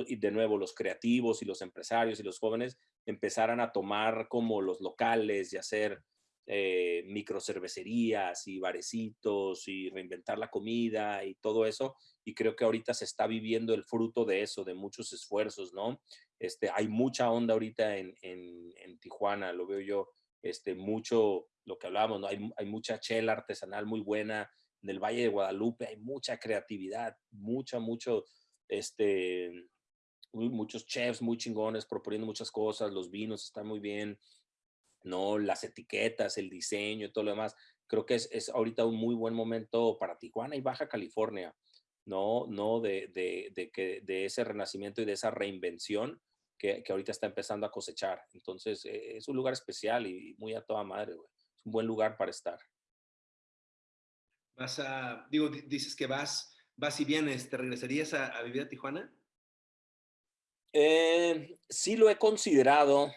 y de nuevo los creativos y los empresarios y los jóvenes empezaran a tomar como los locales y hacer eh, microcervecerías y barecitos y reinventar la comida y todo eso. Y creo que ahorita se está viviendo el fruto de eso, de muchos esfuerzos, ¿no? Este, hay mucha onda ahorita en, en, Tijuana, lo veo yo, este, mucho, lo que hablábamos, ¿no? hay, hay mucha chela artesanal muy buena, en el Valle de Guadalupe hay mucha creatividad, mucha, mucho, este, muchos chefs muy chingones proponiendo muchas cosas, los vinos están muy bien, ¿no? Las etiquetas, el diseño y todo lo demás. Creo que es, es ahorita un muy buen momento para Tijuana y Baja California, ¿no? No de, de, que, de ese renacimiento y de esa reinvención que, que, ahorita está empezando a cosechar. Entonces, e, es un lugar especial y muy a toda madre. Es un buen lugar para estar. Vas a, digo, dices que vas, vas y vienes, ¿te regresarías a vivir a Tijuana? Eh, sí lo he considerado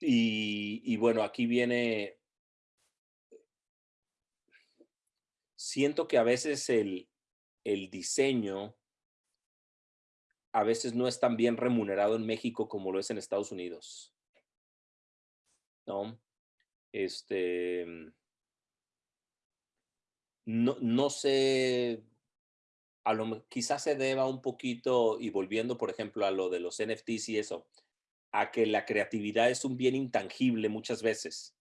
y, bueno, aquí viene, siento que a veces el, el diseño a veces no es tan bien remunerado en México como lo es en Estados Unidos. ¿No? Este, no, no sé a lo, quizás se deba un poquito, y volviendo, por ejemplo, a lo de los NFTs y eso, a que la creatividad es un bien intangible muchas veces.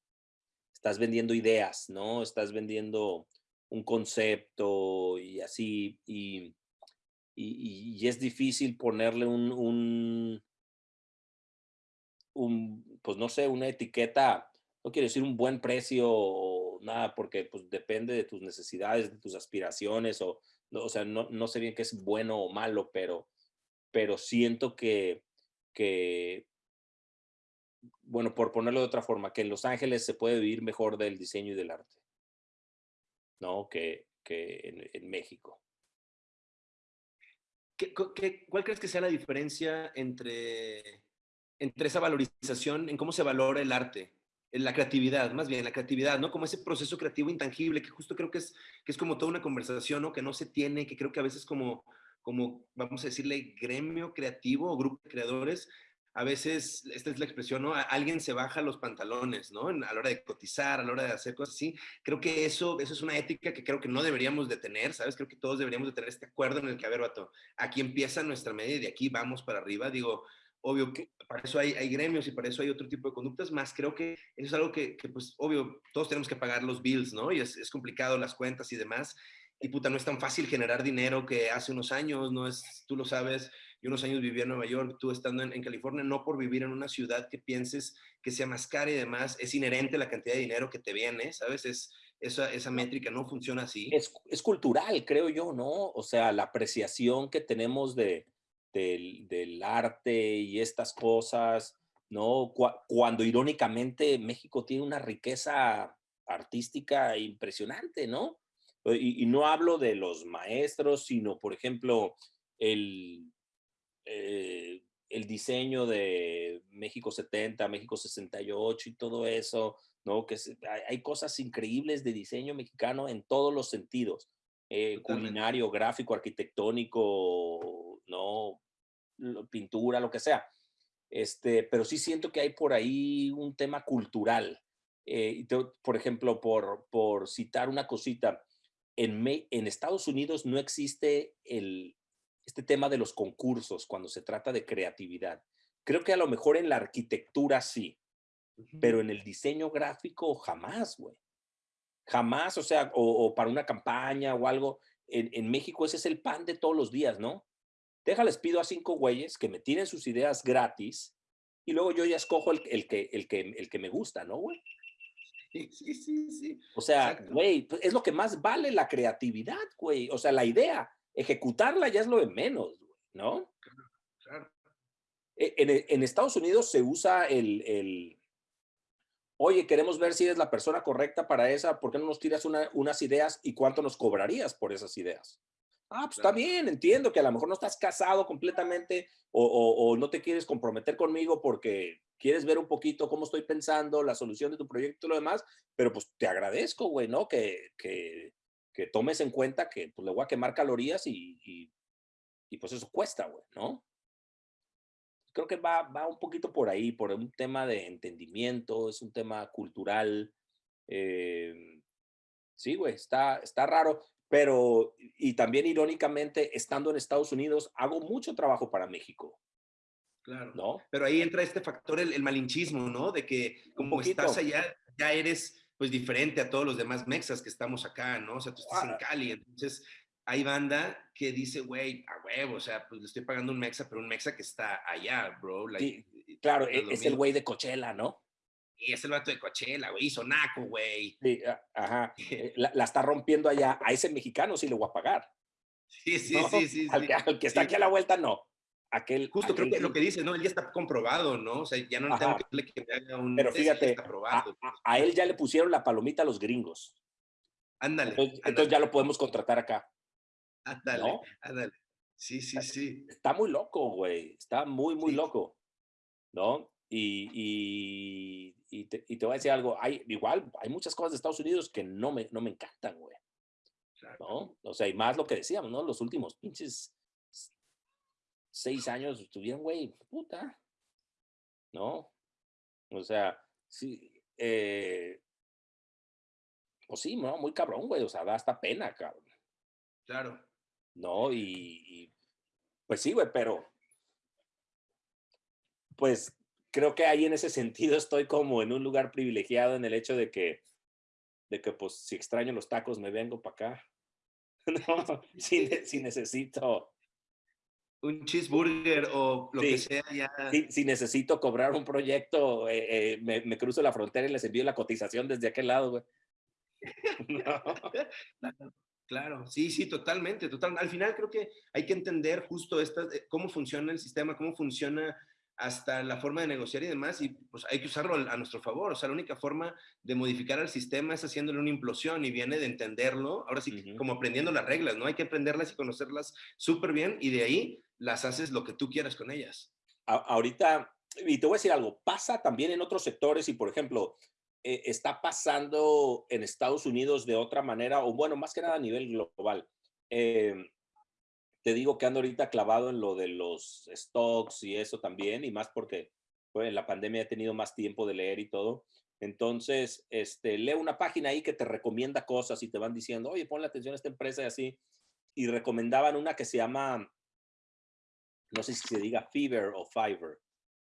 Estás vendiendo ideas, ¿no? Estás vendiendo un concepto y así, y, y, es difícil ponerle un, un, pues no sé, una etiqueta, no quiero decir un buen precio o nada, porque pues depende de tus necesidades, de tus aspiraciones o o sea, no, no sé bien qué es bueno o malo, pero, pero siento que, que, bueno, por ponerlo de otra forma, que en Los Ángeles se puede vivir mejor del diseño y del arte, ¿no? Que, que en, México. ¿Qué, qué, cuál crees que sea la diferencia entre, entre esa valorización, en cómo se valora el arte la creatividad, más bien la creatividad, ¿no? Como ese proceso creativo intangible, que justo creo que es, que es como toda una conversación, ¿no? Que no se tiene, que creo que a veces como, como, vamos a decirle, gremio creativo o grupo de creadores, a veces, esta es la expresión, ¿no? Alguien se baja los pantalones, ¿no? A la hora de cotizar, a la hora de hacer cosas así. Creo que eso, eso es una ética que creo que no deberíamos de tener, ¿sabes? Creo que todos deberíamos de tener este acuerdo en el que, a ver, vato, aquí empieza nuestra media y de aquí vamos para arriba. Digo, obvio que para eso hay, hay, gremios y para eso hay otro tipo de conductas, más creo que eso es algo que, que pues, obvio, todos tenemos que pagar los bills, ¿no? Y es, es, complicado las cuentas y demás. Y puta, no es tan fácil generar dinero que hace unos años, no es, tú lo sabes, yo unos años viví en Nueva York, tú estando en, en, California, no por vivir en una ciudad que pienses que sea más cara y demás, es inherente la cantidad de dinero que te viene, ¿sabes? Es, esa, esa métrica no funciona así. Es, es cultural, creo yo, ¿no? O sea, la apreciación que tenemos de, del, arte y estas cosas, ¿no? Cuando irónicamente México tiene una riqueza artística impresionante, ¿no? Y, no hablo de los maestros, sino, por ejemplo, el, eh, el diseño de México 70, México 68 y todo eso, ¿no? Que hay, cosas increíbles de diseño mexicano en todos los sentidos, eh, culinario, gráfico, arquitectónico, ¿no? pintura, lo que sea. Este, pero sí siento que hay por ahí un tema cultural. Eh, por ejemplo, por, por citar una cosita, en, en Estados Unidos no existe el, este tema de los concursos cuando se trata de creatividad. Creo que a lo mejor en la arquitectura sí, pero en el diseño gráfico jamás, güey. Jamás, o sea, o, para una campaña o algo. En, en, México ese es el pan de todos los días, ¿no? Déjales, pido a cinco güeyes que me tiren sus ideas gratis y luego yo ya escojo el, el, que, el, que, el que me gusta, ¿no, güey? Sí, sí, sí, sí. O sea, güey, pues, es lo que más vale la creatividad, güey. O sea, la idea, ejecutarla ya es lo de menos, ¿no? Claro. E, en, en, Estados Unidos se usa el, el, oye, queremos ver si eres la persona correcta para esa, ¿por qué no nos tiras una, unas ideas y cuánto nos cobrarías por esas ideas? Ah, pues está bien, entiendo que a lo mejor no estás casado completamente o, no te quieres comprometer conmigo porque quieres ver un poquito cómo estoy pensando, la solución de tu proyecto y lo demás, pero pues te agradezco, güey, ¿no? Que, que, que, tomes en cuenta que pues, le voy a quemar calorías y, y, y pues eso cuesta, güey, ¿no? Creo que va, va un poquito por ahí, por un tema de entendimiento, es un tema cultural, Eh, sí, güey, está, está raro, pero y también irónicamente, estando en Estados Unidos, hago mucho trabajo para México. Claro. ¿No? Pero ahí entra este factor, el, malinchismo, ¿no? De que como estás allá, ya eres pues diferente a todos los demás mexas que estamos acá, ¿no? O sea, tú estás en Cali, entonces hay banda que dice, güey, a huevo, o sea, pues le estoy pagando un mexa, pero un mexa que está allá, bro. sí, claro, e, es, el güey de Coachella, ¿no? Y es el vato de Coachella, güey, hizo naco, güey. Sí, ajá. Eh, la, está rompiendo allá. A ese mexicano sí le voy a pagar. Sí, sí, sí, sí. Al, que, está aquí a la vuelta, no. Aquel, Justo creo que lo que dice, ¿no? Él ya está comprobado, ¿no? O sea, ya no tengo que, que me haga un. Pero fíjate, a, él ya le pusieron la palomita a los gringos. Ándale. Entonces, ya lo podemos contratar acá. Ándale, ándale. Sí, sí, sí. Está muy loco, güey. Está muy, muy loco. ¿No? Y, y, te, y, te, voy a decir algo. Hay, igual, hay muchas cosas de Estados Unidos que no me, no me encantan, güey. ¿No? O sea, y más lo que decíamos, ¿no? Los últimos pinches seis años estuvieron, güey, puta. ¿No? O sea, sí, eh, pues sí, ¿no? Muy cabrón, güey. O sea, da hasta pena, cabrón. Claro. ¿No? Y, pues sí, güey, pero pues creo que ahí en ese sentido estoy como en un lugar privilegiado en el hecho de que, de que pues si extraño los tacos me vengo para acá. No, si, si necesito un cheeseburger o lo que sea ya. Si, necesito cobrar un proyecto, eh, eh, me, cruzo la frontera y les envío la cotización desde aquel lado, güey. Claro, sí, sí, totalmente, total. Al final creo que hay que entender justo esta, eh, cómo funciona el sistema, cómo funciona hasta la forma de negociar y demás, y pues hay que usarlo a nuestro favor. O sea, la única forma de modificar el sistema es haciéndole una implosión y viene de entenderlo, ahora sí, como aprendiendo las reglas, ¿no? Hay que aprenderlas y conocerlas súper bien y de ahí las haces lo que tú quieras con ellas. ahorita, y te voy a decir algo, pasa también en otros sectores y, por ejemplo, eh, está pasando en Estados Unidos de otra manera, o bueno, más que nada a nivel global. Eh, te digo que ando ahorita clavado en lo de los stocks y eso también, y más porque pues, en la pandemia he tenido más tiempo de leer y todo. Entonces, este, leo una página ahí que te recomienda cosas y te van diciendo, oye, ponle atención a esta empresa y así. Y recomendaban una que se llama, no sé si se diga Fever o Fiverr,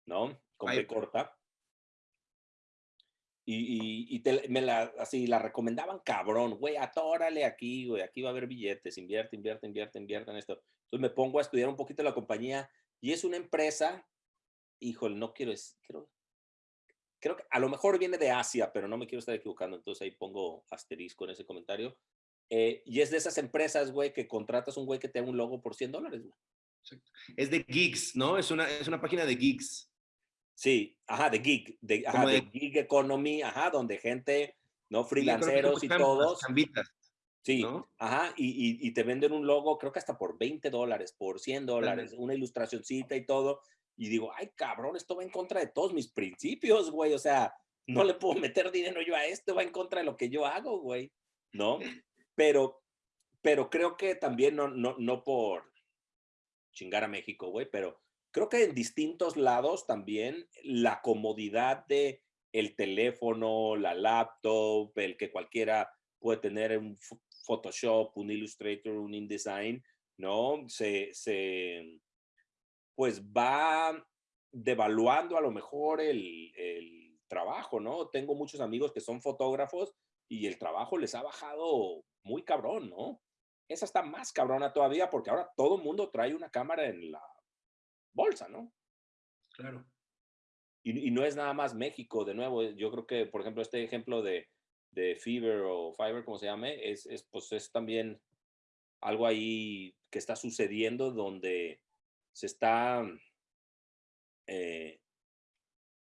¿no? Con B corta. Y, y, me la, así, la recomendaban cabrón, güey, atórale aquí, güey, aquí va a haber billetes, invierte, invierte, invierte, invierte en esto. Entonces me pongo a estudiar un poquito la compañía y es una empresa, híjole, no quiero, es, creo, creo que a lo mejor viene de Asia, pero no me quiero estar equivocando, entonces ahí pongo asterisco en ese comentario. Eh, y es de esas empresas, güey, que contratas un güey que te haga un logo por 100 dólares, güey. Es de gigs, ¿no? Es una, es una página de gigs. Sí, ajá, de gig, de, ajá, de, gig economy, ajá, donde gente, ¿no? Freelanceros y todos. Sí, ajá, y, y, te venden un logo, creo que hasta por 20 dólares, por 100 dólares, una ilustracioncita y todo. Y digo, ay, cabrón, esto va en contra de todos mis principios, güey. O sea, no le puedo meter dinero yo a esto, va en contra de lo que yo hago, güey. ¿No? Pero, pero creo que también no, no, no por chingar a México, güey, pero creo que en distintos lados también la comodidad de el teléfono, la laptop, el que cualquiera puede tener un Photoshop, un Illustrator, un InDesign, ¿no? Se, se pues va devaluando a lo mejor el, el trabajo, ¿no? Tengo muchos amigos que son fotógrafos y el trabajo les ha bajado muy cabrón, ¿no? Esa está más cabrona todavía porque ahora todo el mundo trae una cámara en la bolsa, ¿no? Claro. Y, no es nada más México, de nuevo, yo creo que, por ejemplo, este ejemplo de, de Fever o Fiverr, como se llame, es, es, pues es también algo ahí que está sucediendo donde se está, eh,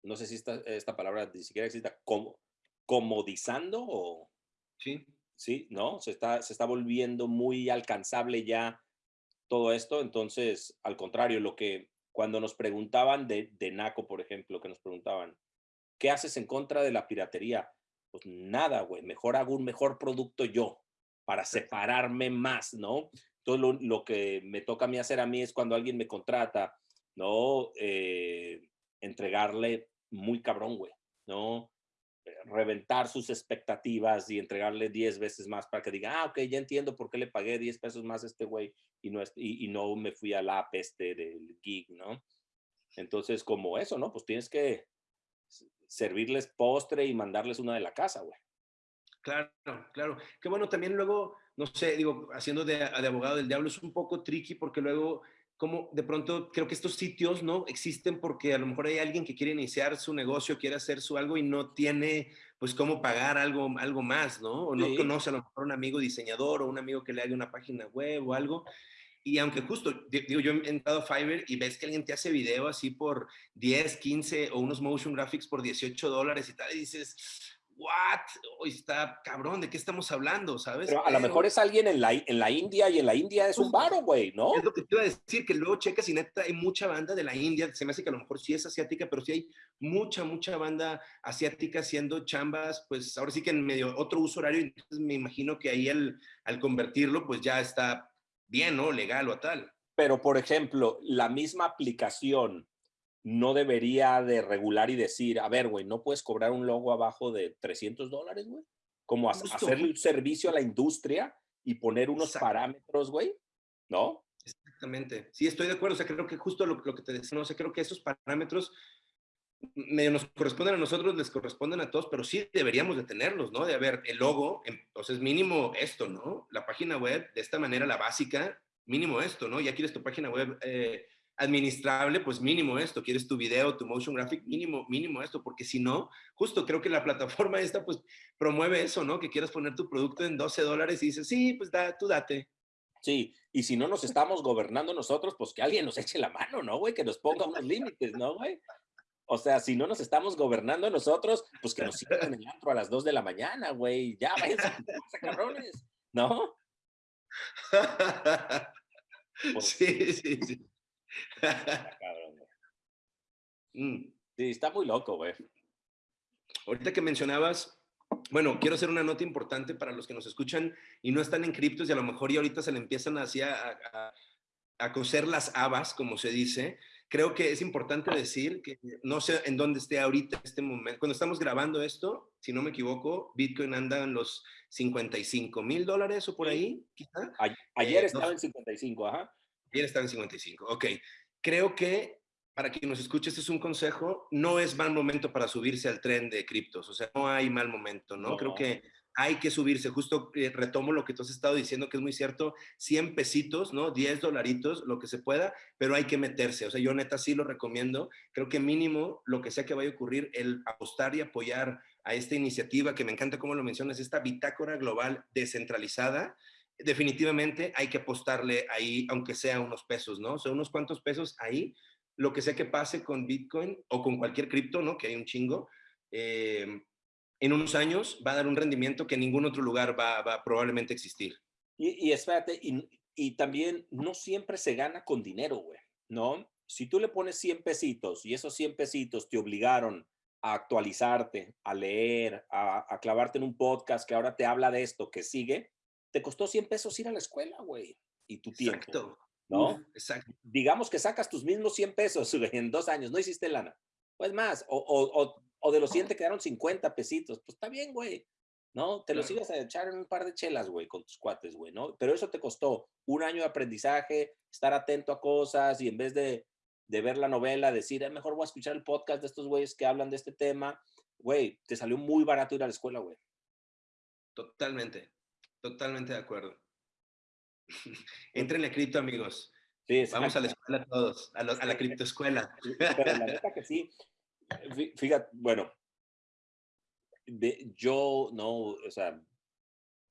no sé si esta, esta palabra ni siquiera existe, como, comodizando o... Sí. Sí, ¿no? Se está, se está volviendo muy alcanzable ya todo esto. Entonces, al contrario, lo que cuando nos preguntaban de, de NACO, por ejemplo, que nos preguntaban, ¿qué haces en contra de la piratería? Pues nada, güey, mejor hago un mejor producto yo para separarme más, ¿no? Todo lo, que me toca a mí hacer a mí es cuando alguien me contrata, ¿no? Eh, entregarle muy cabrón, güey, ¿no? Reventar sus expectativas y entregarle 10 veces más para que diga, ah, ok, ya entiendo por qué le pagué 10 pesos más a este güey y no, y, y no me fui al app este del gig, ¿no? Entonces, como eso, ¿no? Pues tienes que servirles postre y mandarles una de la casa, güey. Claro, claro. Que bueno, también luego, no sé, digo, haciendo de abogado del diablo es un poco tricky porque luego como de pronto creo que estos sitios no existen porque a lo mejor hay alguien que quiere iniciar su negocio, quiere hacer su algo y no tiene pues cómo pagar algo, algo más, ¿no? O no conoce a lo mejor un amigo diseñador o un amigo que le haga una página web o algo. Y aunque justo, digo, yo he entrado a Fiverr y ves que alguien te hace video así por 10, 15 o unos motion graphics por 18 dólares y tal, y dices, what? Hoy está cabrón, ¿de qué estamos hablando? ¿Sabes? Pero a lo mejor es alguien en la, en la India y en la India es un varo, güey, ¿no? Es lo que te iba a decir, que luego checas y neta hay mucha banda de la India, se me hace que a lo mejor sí es asiática, pero sí hay mucha, mucha banda asiática haciendo chambas, pues ahora sí que en medio otro uso horario, entonces me imagino que ahí al, al convertirlo, pues ya está bien, ¿no? Legal o tal. Pero, por ejemplo, la misma aplicación no debería de regular y decir, a ver, güey, no puedes cobrar un logo abajo de 300 dólares, güey. Como hacerle un servicio a la industria y poner unos parámetros, güey, ¿no? Exactamente. Sí, estoy de acuerdo. O sea, creo que justo lo, que te decía, no sé, creo que esos parámetros medio nos corresponden a nosotros, les corresponden a todos, pero sí deberíamos de tenerlos, ¿no? De haber el logo, entonces mínimo esto, ¿no? La página web, de esta manera, la básica, mínimo esto, ¿no? Ya quieres tu página web eh, administrable, pues mínimo esto, quieres tu video, tu motion graphic, mínimo, mínimo esto, porque si no, justo creo que la plataforma esta pues promueve eso, ¿no? Que quieras poner tu producto en 12 dólares y dices, sí, pues da, tú date. Sí, y si no nos estamos gobernando nosotros, pues que alguien nos eche la mano, ¿no, güey? Que nos ponga unos límites, ¿no, güey? O sea, si no nos estamos gobernando nosotros, pues que nos sigan en el antro a las 2 de la mañana, güey. Ya, váyanse a cabrones, ¿no? sí, sí, sí. Mm. Sí, está muy loco, güey. Ahorita que mencionabas, bueno, quiero hacer una nota importante para los que nos escuchan y no están en criptos y a lo mejor y ahorita se le empiezan así a, a, coser las habas, como se dice. Creo que es importante decir que no sé en dónde esté ahorita, este momento. Cuando estamos grabando esto, si no me equivoco, Bitcoin anda en los 55 mil dólares o por ahí, quizá. Ayer eh, estaba en 55, ajá. Ayer estaba en 55. Ok. Creo que para quien nos escuche, este es un consejo. No es mal momento para subirse al tren de criptos. O sea, no hay mal momento, ¿no? Creo que hay que subirse. Justo eh, retomo lo que tú has estado diciendo, que es muy cierto. 100 pesitos, ¿no? 10 dolaritos, lo que se pueda, pero hay que meterse. O sea, yo neta sí lo recomiendo. Creo que mínimo, lo que sea que vaya a ocurrir, el apostar y apoyar a esta iniciativa, que me encanta cómo lo mencionas, esta bitácora global descentralizada, definitivamente hay que apostarle ahí, aunque sea unos pesos, ¿no? O sea, unos cuantos pesos ahí, lo que sea que pase con Bitcoin o con cualquier cripto, ¿no? Que hay un chingo, eh, en unos años va a dar un rendimiento que ningún otro lugar va, va probablemente existir. Y, y espérate, y, también no siempre se gana con dinero, güey, ¿no? Si tú le pones 100 pesitos y esos 100 pesitos te obligaron a actualizarte, a leer, a clavarte en un podcast que ahora te habla de esto, que sigue, te costó 100 pesos ir a la escuela, güey, y tu tiempo. Exacto. ¿No? exacto. Digamos que sacas tus mismos 100 pesos en dos años, no hiciste lana. Pues más, o, o, o de los 100 te quedaron 50 pesitos. Pues está bien, güey. ¿No? Te los ibas a echar en un par de chelas, güey, con tus cuates, güey, ¿no? Pero eso te costó un año de aprendizaje, estar atento a cosas y en vez de, de ver la novela, decir, es mejor voy a escuchar el podcast de estos güeyes que hablan de este tema, güey, te salió muy barato ir a la escuela, güey. Totalmente. Totalmente de acuerdo. Entren a cripto, amigos. Sí, Vamos a la escuela todos, a, la criptoescuela. Pero la neta que sí. Fíjate, bueno, de, yo no, o sea,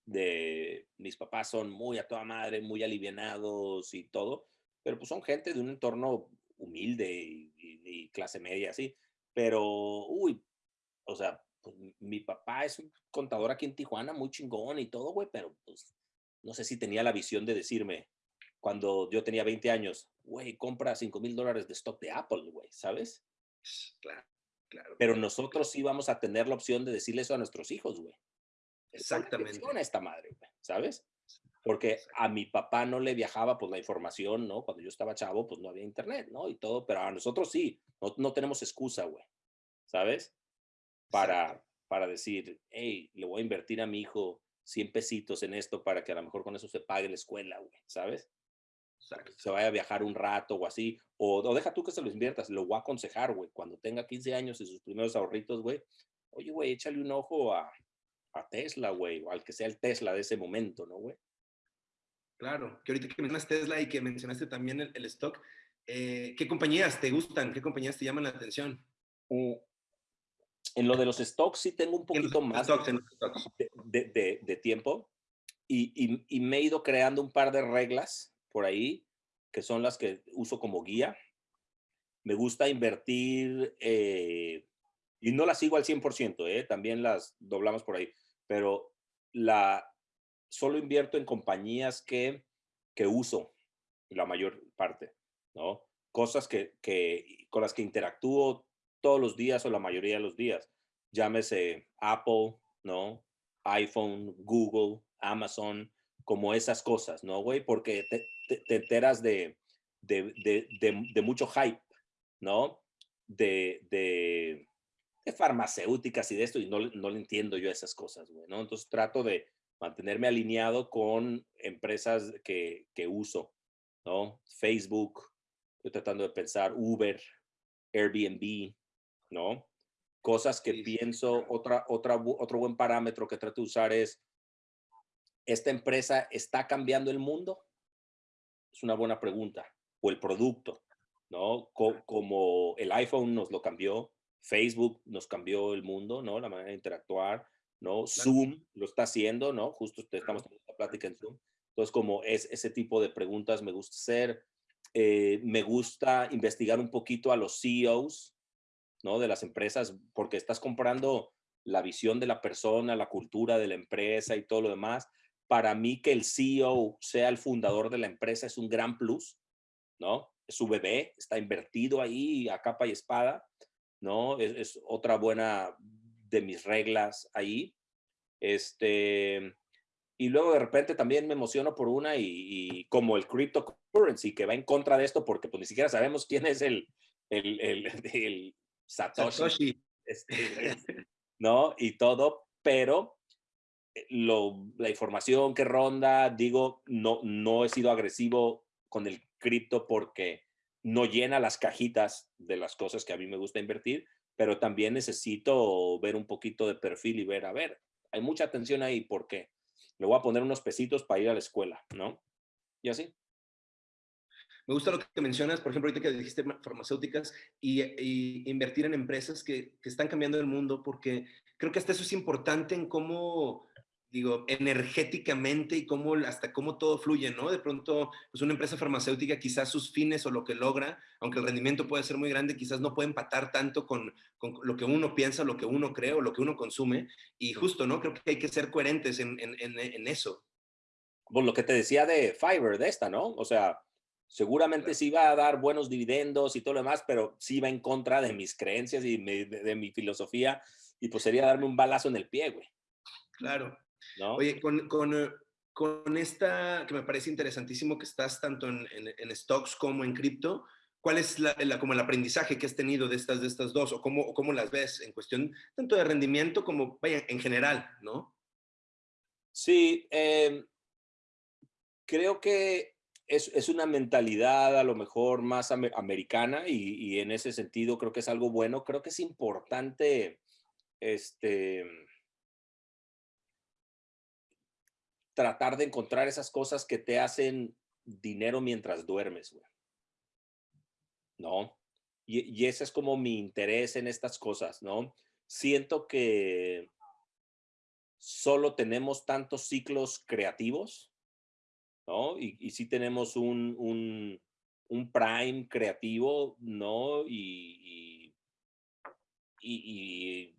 de mis papás son muy a toda madre, muy alivianados y todo, pero pues son gente de un entorno humilde y, y clase media, así. Pero, uy, o sea, pues, mi papá es un contador aquí en Tijuana, muy chingón y todo, güey, pero pues no sé si tenía la visión de decirme cuando yo tenía 20 años, güey, compra 5 mil dólares de stock de Apple, güey, ¿sabes? Claro, claro. Pero nosotros sí vamos a tener la opción de decirle eso a nuestros hijos, güey. Exactamente. A esta madre, güey, ¿sabes? Porque a mi papá no le viajaba pues la información, ¿no? Cuando yo estaba chavo, pues no había internet, ¿no? Y todo, pero a nosotros sí, no, no tenemos excusa, güey, ¿sabes? Para, para decir, hey, le voy a invertir a mi hijo 100 pesitos en esto para que a lo mejor con eso se pague la escuela, güey, ¿sabes? Se vaya a viajar un rato o así, o, o, deja tú que se lo inviertas, lo voy a aconsejar, güey, cuando tenga 15 años y sus primeros ahorritos, güey, oye, güey, échale un ojo a, a Tesla, güey, o al que sea el Tesla de ese momento, ¿no, güey? Claro, que ahorita que mencionas Tesla y que mencionaste también el, stock, eh, ¿qué compañías te gustan? ¿Qué compañías te llaman la atención? Mm, en lo de los stocks sí tengo un poquito más de, de, tiempo y, y, y, me he ido creando un par de reglas por ahí que son las que uso como guía. Me gusta invertir eh, y no las sigo al 100%, eh, también las doblamos por ahí, pero la, solo invierto en compañías que, que uso la mayor parte, ¿no? Cosas que, que, con las que interactúo todos los días o la mayoría de los días. Llámese Apple, ¿no? iPhone, Google, Amazon, como esas cosas, ¿no, güey? Porque te, te, enteras de, de, de, de, mucho hype, ¿no? De, farmacéuticas y de esto, y no, no le entiendo yo esas cosas, güey, ¿no? Entonces trato de, mantenerme alineado con empresas que, que uso, ¿no? Facebook, estoy tratando de pensar Uber, Airbnb, ¿no? Cosas que pienso, otra, otra, otro buen parámetro que trato de usar es, ¿esta empresa está cambiando el mundo? Es una buena pregunta. O el producto, ¿no? como el iPhone nos lo cambió, Facebook nos cambió el mundo, ¿no? La manera de interactuar. ¿no? Zoom lo está haciendo, ¿no? Justo estamos teniendo la plática en Zoom. Entonces, como es ese tipo de preguntas me gusta hacer. Eh, me gusta investigar un poquito a los CEOs, ¿no? De las empresas, porque estás comprando la visión de la persona, la cultura de la empresa y todo lo demás. Para mí que el CEO sea el fundador de la empresa es un gran plus, ¿no? Su bebé, está invertido ahí a capa y espada, ¿no? Es, otra buena de mis reglas ahí. Este, y luego de repente también me emociono por una y, como el cryptocurrency que va en contra de esto porque pues ni siquiera sabemos quién es el Satoshi, este, ¿no? Y todo, pero eh, lo, la información que ronda, digo, no, no he sido agresivo con el cripto porque no llena las cajitas de las cosas que a mí me gusta invertir, pero también necesito ver un poquito de perfil y ver, a ver, hay mucha atención ahí, ¿por qué? Le voy a poner unos pesitos para ir a la escuela, ¿no? Y así. Me gusta lo que mencionas, por ejemplo, ahorita que dijiste farmacéuticas y, invertir en empresas que, que, están cambiando el mundo, porque creo que hasta eso es importante en cómo digo, energéticamente y cómo, hasta cómo todo fluye, ¿no? De pronto, pues una empresa farmacéutica, quizás sus fines o lo que logra, aunque el rendimiento puede ser muy grande, quizás no puede empatar tanto con, con lo que uno piensa, lo que uno cree o lo que uno consume. Y justo, ¿no? Creo que hay que ser coherentes en, en, en, eso. Pues lo que te decía de Fiverr, de esta, ¿no? O sea, seguramente sí va a dar buenos dividendos y todo lo demás, pero sí va en contra de mis creencias y de, de mi filosofía. Y pues sería darme un balazo en el pie, güey. Claro. Oye, con, con, eh, con, esta, que me parece interesantísimo que estás tanto en, en, stocks como en cripto, ¿cuál es la, como el aprendizaje que has tenido de estas, de estas dos o cómo, cómo las ves en cuestión tanto de rendimiento como, vaya, en general, ¿no? Sí, em, creo que es, es, una mentalidad a lo mejor más americana y, y, en ese sentido creo que es algo bueno. Creo que es importante este, tratar de encontrar esas cosas que te hacen dinero mientras duermes. ¿No? Y, y, ese es como mi interés en estas cosas, ¿no? Siento que solo tenemos tantos ciclos creativos, ¿no? Y, y sí tenemos un, un, un, prime creativo, ¿no? Y, y,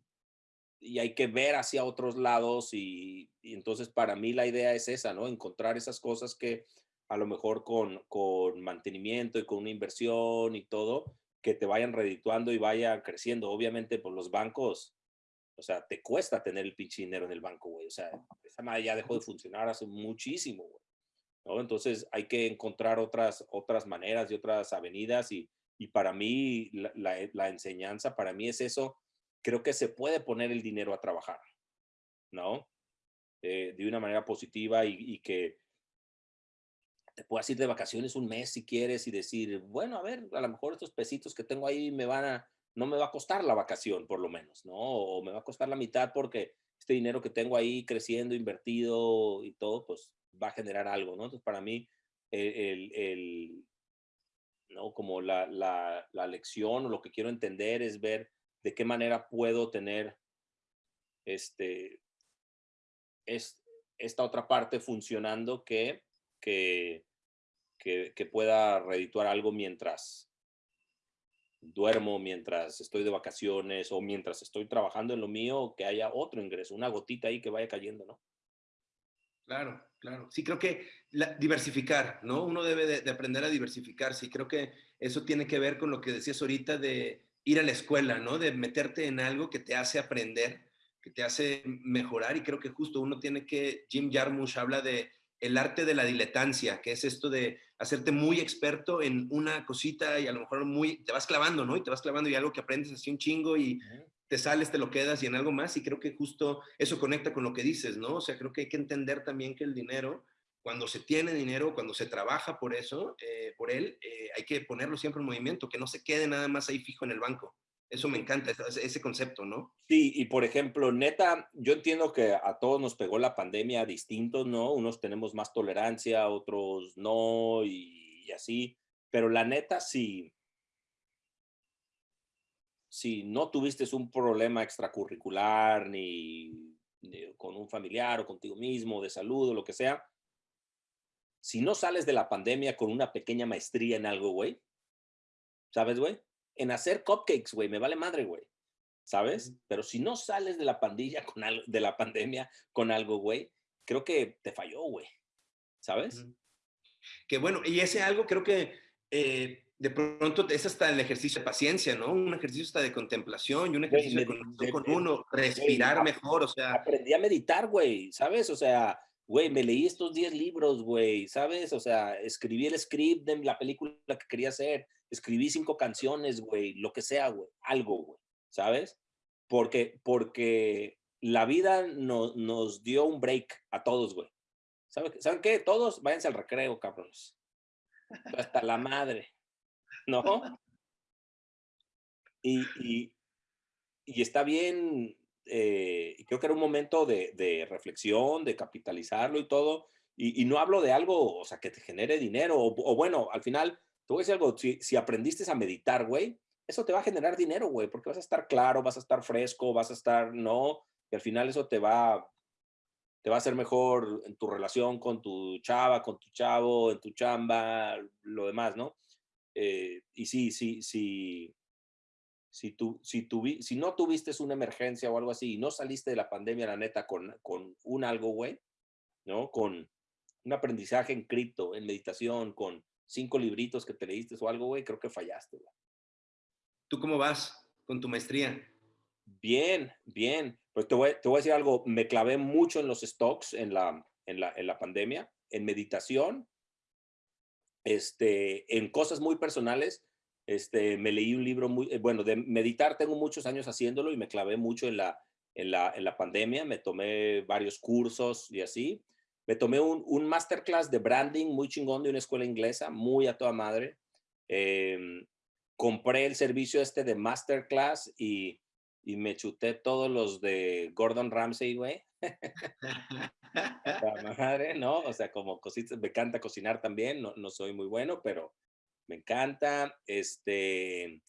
y hay que ver hacia otros lados y, entonces para mí la idea es esa, ¿no? Encontrar esas cosas que a lo mejor con, con mantenimiento y con una inversión y todo, que te vayan redituando y vayan creciendo. Obviamente, por pues, los bancos, o sea, te cuesta tener el pinche dinero en el banco, güey. O sea, esa madre ya dejó de funcionar hace muchísimo, güey. ¿No? Entonces hay que encontrar otras, otras maneras y otras avenidas y, y para mí la, la, la enseñanza, para mí es eso, creo que se puede poner el dinero a trabajar, ¿no? Eh, de una manera positiva y, y, que te puedas ir de vacaciones un mes si quieres y decir, bueno, a ver, a lo mejor estos pesitos que tengo ahí me van a, no me va a costar la vacación por lo menos, ¿no? O me va a costar la mitad porque este dinero que tengo ahí creciendo, invertido y todo, pues va a generar algo, ¿no? Entonces, para mí, el, el, ¿no? Como la, la, la, lección o lo que quiero entender es ver de qué manera puedo tener este, es, esta otra parte funcionando que, que, que, que pueda redituar algo mientras duermo, mientras estoy de vacaciones o mientras estoy trabajando en lo mío, que haya otro ingreso, una gotita ahí que vaya cayendo, ¿no? Claro, claro. Sí, creo que diversificar, ¿no? Uno debe de, aprender a diversificar. Sí, creo que eso tiene que ver con lo que decías ahorita de ir a la escuela, ¿no? De meterte en algo que te hace aprender, que te hace mejorar. Y creo que justo uno tiene que, Jim Jarmusch habla de el arte de la diletancia, que es esto de hacerte muy experto en una cosita y a lo mejor muy, te vas clavando, ¿no? Y te vas clavando y algo que aprendes así un chingo y te sales, te lo quedas y en algo más. Y creo que justo eso conecta con lo que dices, ¿no? O sea, creo que hay que entender también que el dinero, cuando se tiene dinero, cuando se trabaja por eso, eh, por él, eh, hay que ponerlo siempre en movimiento, que no se quede nada más ahí fijo en el banco. Eso me encanta, ese, concepto, ¿no? Sí, y por ejemplo, neta, yo entiendo que a todos nos pegó la pandemia distintos, ¿no? Unos tenemos más tolerancia, otros no, y, y así. Pero la neta, sí, si no tuviste un problema extracurricular ni, con un familiar o contigo mismo, de salud o lo que sea, si no sales de la pandemia con una pequeña maestría en algo, güey, ¿sabes, güey? En hacer cupcakes, güey, me vale madre, güey. ¿Sabes? Pero si no sales de la pandilla con algo, de la pandemia con algo, güey, creo que te falló, güey. ¿Sabes? Que bueno, y ese algo creo que eh, de pronto es hasta el ejercicio de paciencia, ¿no? Un ejercicio hasta de contemplación y un ejercicio de con uno, respirar mejor, o sea. Aprendí a meditar, güey, ¿sabes? O sea, güey, me leí estos 10 libros, güey, ¿sabes? O sea, escribí el script de la película que quería hacer, escribí cinco canciones, güey, lo que sea, güey, algo, güey, ¿sabes? Porque, porque la vida no, nos dio un break a todos, güey. ¿Saben, ¿Saben qué? Todos váyanse al recreo, cabrones. Hasta la madre. ¿No? Y, y, está bien, eh, creo que era un momento de, reflexión, de capitalizarlo y todo, y, no hablo de algo, o sea, que te genere dinero, o, o, bueno, al final, te voy a decir algo, si, si aprendiste a meditar, güey, eso te va a generar dinero, güey, porque vas a estar claro, vas a estar fresco, vas a estar, no, y al final eso te va, te va a hacer mejor en tu relación con tu chava, con tu chavo, en tu chamba, lo demás, ¿no? Eh, y sí, sí, sí, si, tú, si, tu, si no tuviste una emergencia o algo así y no saliste de la pandemia, la neta, con, con un algo, güey, ¿no? Con un aprendizaje en cripto, en meditación, con cinco libritos que te leíste o algo, güey, creo que fallaste, güey. ¿Tú cómo vas con tu maestría? Bien, bien. Pues te voy, te voy a decir algo, me clavé mucho en los stocks en la, en la, en la pandemia, en meditación este, en cosas muy personales, este, me leí un libro muy, eh, bueno, de meditar tengo muchos años haciéndolo y me clavé mucho en la, en la, en la pandemia, me tomé varios cursos y así. Me tomé un, un masterclass de branding muy chingón de una escuela inglesa, muy a toda madre. Em, compré el servicio este de masterclass y, y me chuté todos los de Gordon Ramsay, güey. La madre, ¿no? O sea, como cositas, me encanta cocinar también, no, no soy muy bueno, pero me encanta. Este,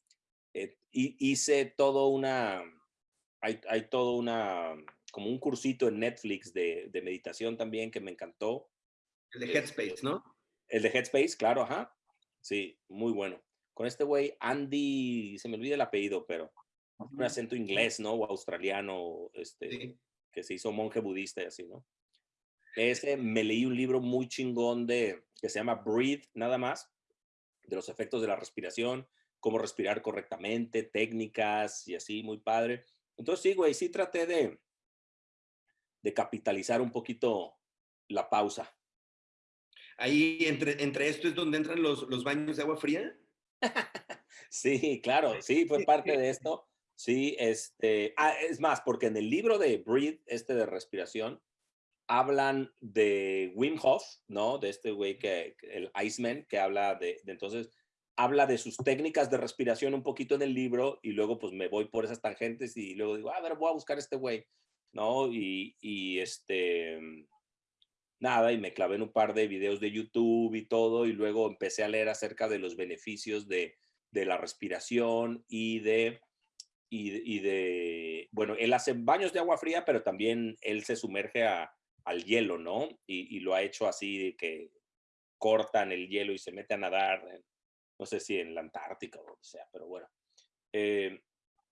eh, hice todo una, hay, hay, todo una, como un cursito en Netflix de, de meditación también que me encantó. El de Headspace, este, ¿no? El de Headspace, claro, ajá. Sí, muy bueno. Con este güey, Andy, se me olvida el apellido, pero un acento inglés, ¿no? O australiano, este, que se hizo monje budista y así, ¿no? Ese, me leí un libro muy chingón de, que se llama Breathe, nada más, de los efectos de la respiración, cómo respirar correctamente, técnicas y así, muy padre. Entonces, sí, güey, sí traté de, de capitalizar un poquito la pausa. Ahí, entre, entre esto es donde entran los, los baños de agua fría. sí, claro, sí, fue parte de esto. Sí, este, ah, es más, porque en el libro de Breathe, este de respiración, hablan de Wim Hof, ¿no? De este güey que, el Iceman, que habla de, entonces, habla de sus técnicas de respiración un poquito en el libro y luego pues me voy por esas tangentes y luego digo, a ver, voy a buscar este güey, ¿no? Y, y este, nada, y me clavé en un par de videos de YouTube y todo y luego empecé a leer acerca de los beneficios de, de la respiración y de y, de, bueno, él hace baños de agua fría, pero también él se sumerge al hielo, ¿no? Y, lo ha hecho así que cortan el hielo y se mete a nadar, no sé si en la Antártica o lo que sea, pero bueno. Eh,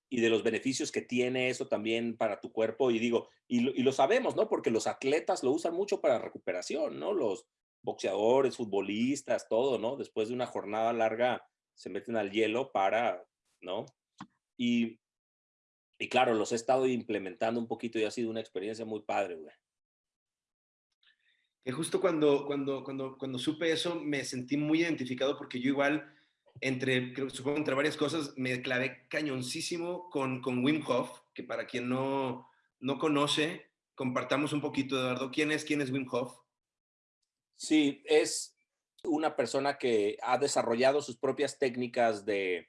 y de los beneficios que tiene eso también para tu cuerpo. Y digo, y lo, y lo, sabemos, ¿no? Porque los atletas lo usan mucho para recuperación, ¿no? Los boxeadores, futbolistas, todo, ¿no? Después de una jornada larga se meten al hielo para, ¿no? Y y claro, los he estado implementando un poquito y ha sido una experiencia muy padre, güey. Que justo cuando, cuando, cuando, cuando supe eso me sentí muy identificado porque yo igual, entre, creo, supongo entre varias cosas, me clavé cañoncísimo con, con Wim Hof, que para quien no, no conoce, compartamos un poquito, Eduardo. ¿Quién es, quién es Wim Hof? Sí, es una persona que ha desarrollado sus propias técnicas de,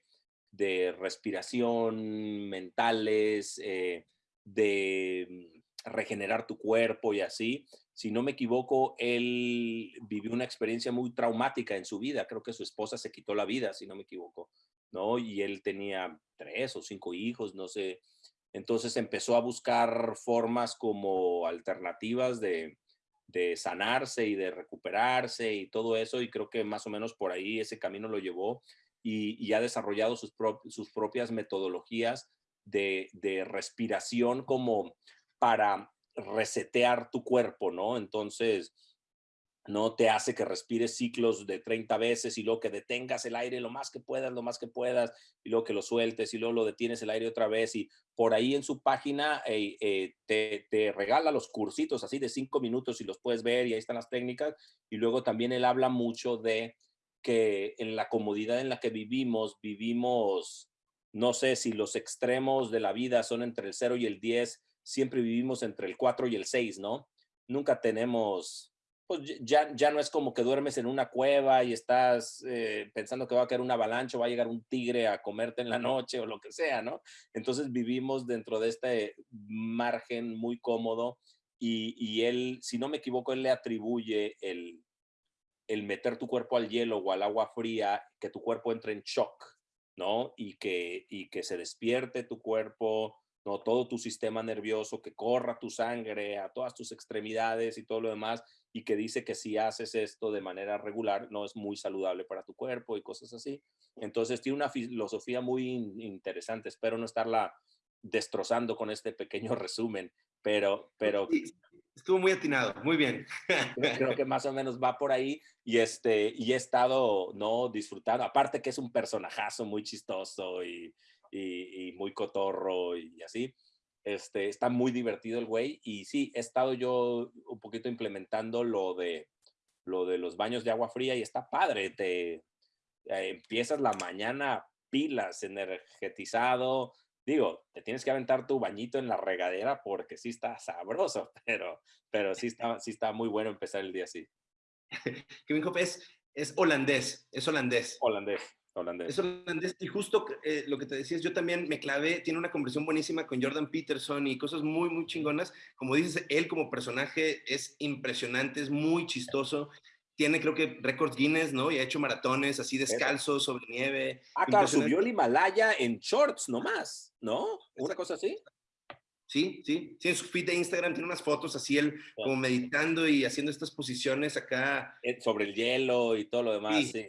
de respiración, mentales, eh, de mm, regenerar tu cuerpo y así. Si no me equivoco, él vivió una experiencia muy traumática en su vida. Creo que su esposa se quitó la vida, si no me equivoco, ¿no? Y él tenía tres o cinco hijos, no sé. Entonces empezó a buscar formas como alternativas de, de sanarse y de recuperarse y todo eso. Y creo que más o menos por ahí ese camino lo llevó y, ha desarrollado sus, propias metodologías de, de, respiración como para resetear tu cuerpo, ¿no? Entonces, no te hace que respires ciclos de 30 veces y luego que detengas el aire lo más que puedas, lo más que puedas, y luego que lo sueltes y luego lo detienes el aire otra vez. Y por ahí en su página eh, eh, te, te, regala los cursitos así de cinco minutos y los puedes ver y ahí están las técnicas. Y luego también él habla mucho de que en la comodidad en la que vivimos, vivimos, no sé si los extremos de la vida son entre el 0 y el 10, siempre vivimos entre el 4 y el 6, ¿no? Nunca tenemos, pues ya, ya no es como que duermes en una cueva y estás eh, pensando que va a caer una avalancha va a llegar un tigre a comerte en la noche o lo que sea, ¿no? Entonces vivimos dentro de este margen muy cómodo y, y él, si no me equivoco, él le atribuye el, el meter tu cuerpo al hielo o al agua fría, que tu cuerpo entre en shock, ¿no? Y que, y que se despierte tu cuerpo, ¿no? Todo tu sistema nervioso, que corra tu sangre a todas tus extremidades y todo lo demás, y que dice que si haces esto de manera regular, no es muy saludable para tu cuerpo y cosas así. Entonces tiene una filosofía muy interesante, espero no estarla destrozando con este pequeño resumen, pero, pero Estuvo muy atinado, muy bien. Creo que más o menos va por ahí y, este, y he estado no disfrutando, aparte que es un personajazo muy chistoso y, y, muy cotorro y así. Este, está muy divertido el güey y sí, he estado yo un poquito implementando lo de, lo de los baños de agua fría y está padre, te eh, empiezas la mañana pilas, energetizado, digo, te tienes que aventar tu bañito en la regadera porque sí está sabroso, pero, pero sí, está, sí está muy bueno empezar el día así. Kevin es, es holandés, es holandés. Holandés. Holandés. Es holandés. Y justo eh, lo que te decías, yo también me clavé, tiene una conversación buenísima con Jordan Peterson y cosas muy, muy chingonas. Como dices, él como personaje es impresionante, es muy chistoso tiene creo que récords Guinness, ¿no? Y ha hecho maratones así descalzo, sobre nieve. Ah, claro, subió el Himalaya en shorts nomás, ¿no? Una cosa así. Sí, sí, sí, en su feed de Instagram tiene unas fotos así él como meditando y haciendo estas posiciones acá. Eh, sobre el hielo y todo lo demás, sí.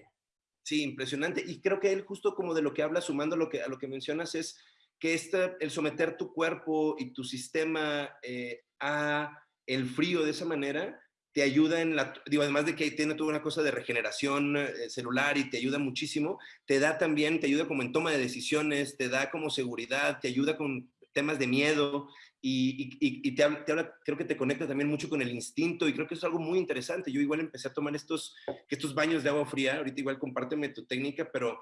Sí, impresionante. Y creo que él justo como de lo que habla, sumando lo que, a lo que mencionas, es que este, el someter tu cuerpo y tu sistema eh, a el frío de esa manera, te ayuda en la, digo, además de que tiene toda una cosa de regeneración eh, celular y te ayuda muchísimo, te da también, te ayuda como en toma de decisiones, te da como seguridad, te ayuda con temas de miedo y, y, te, habla, creo que te conecta también mucho con el instinto y creo que es algo muy interesante. Yo igual empecé a tomar estos, estos baños de agua fría, ahorita igual compárteme tu técnica, pero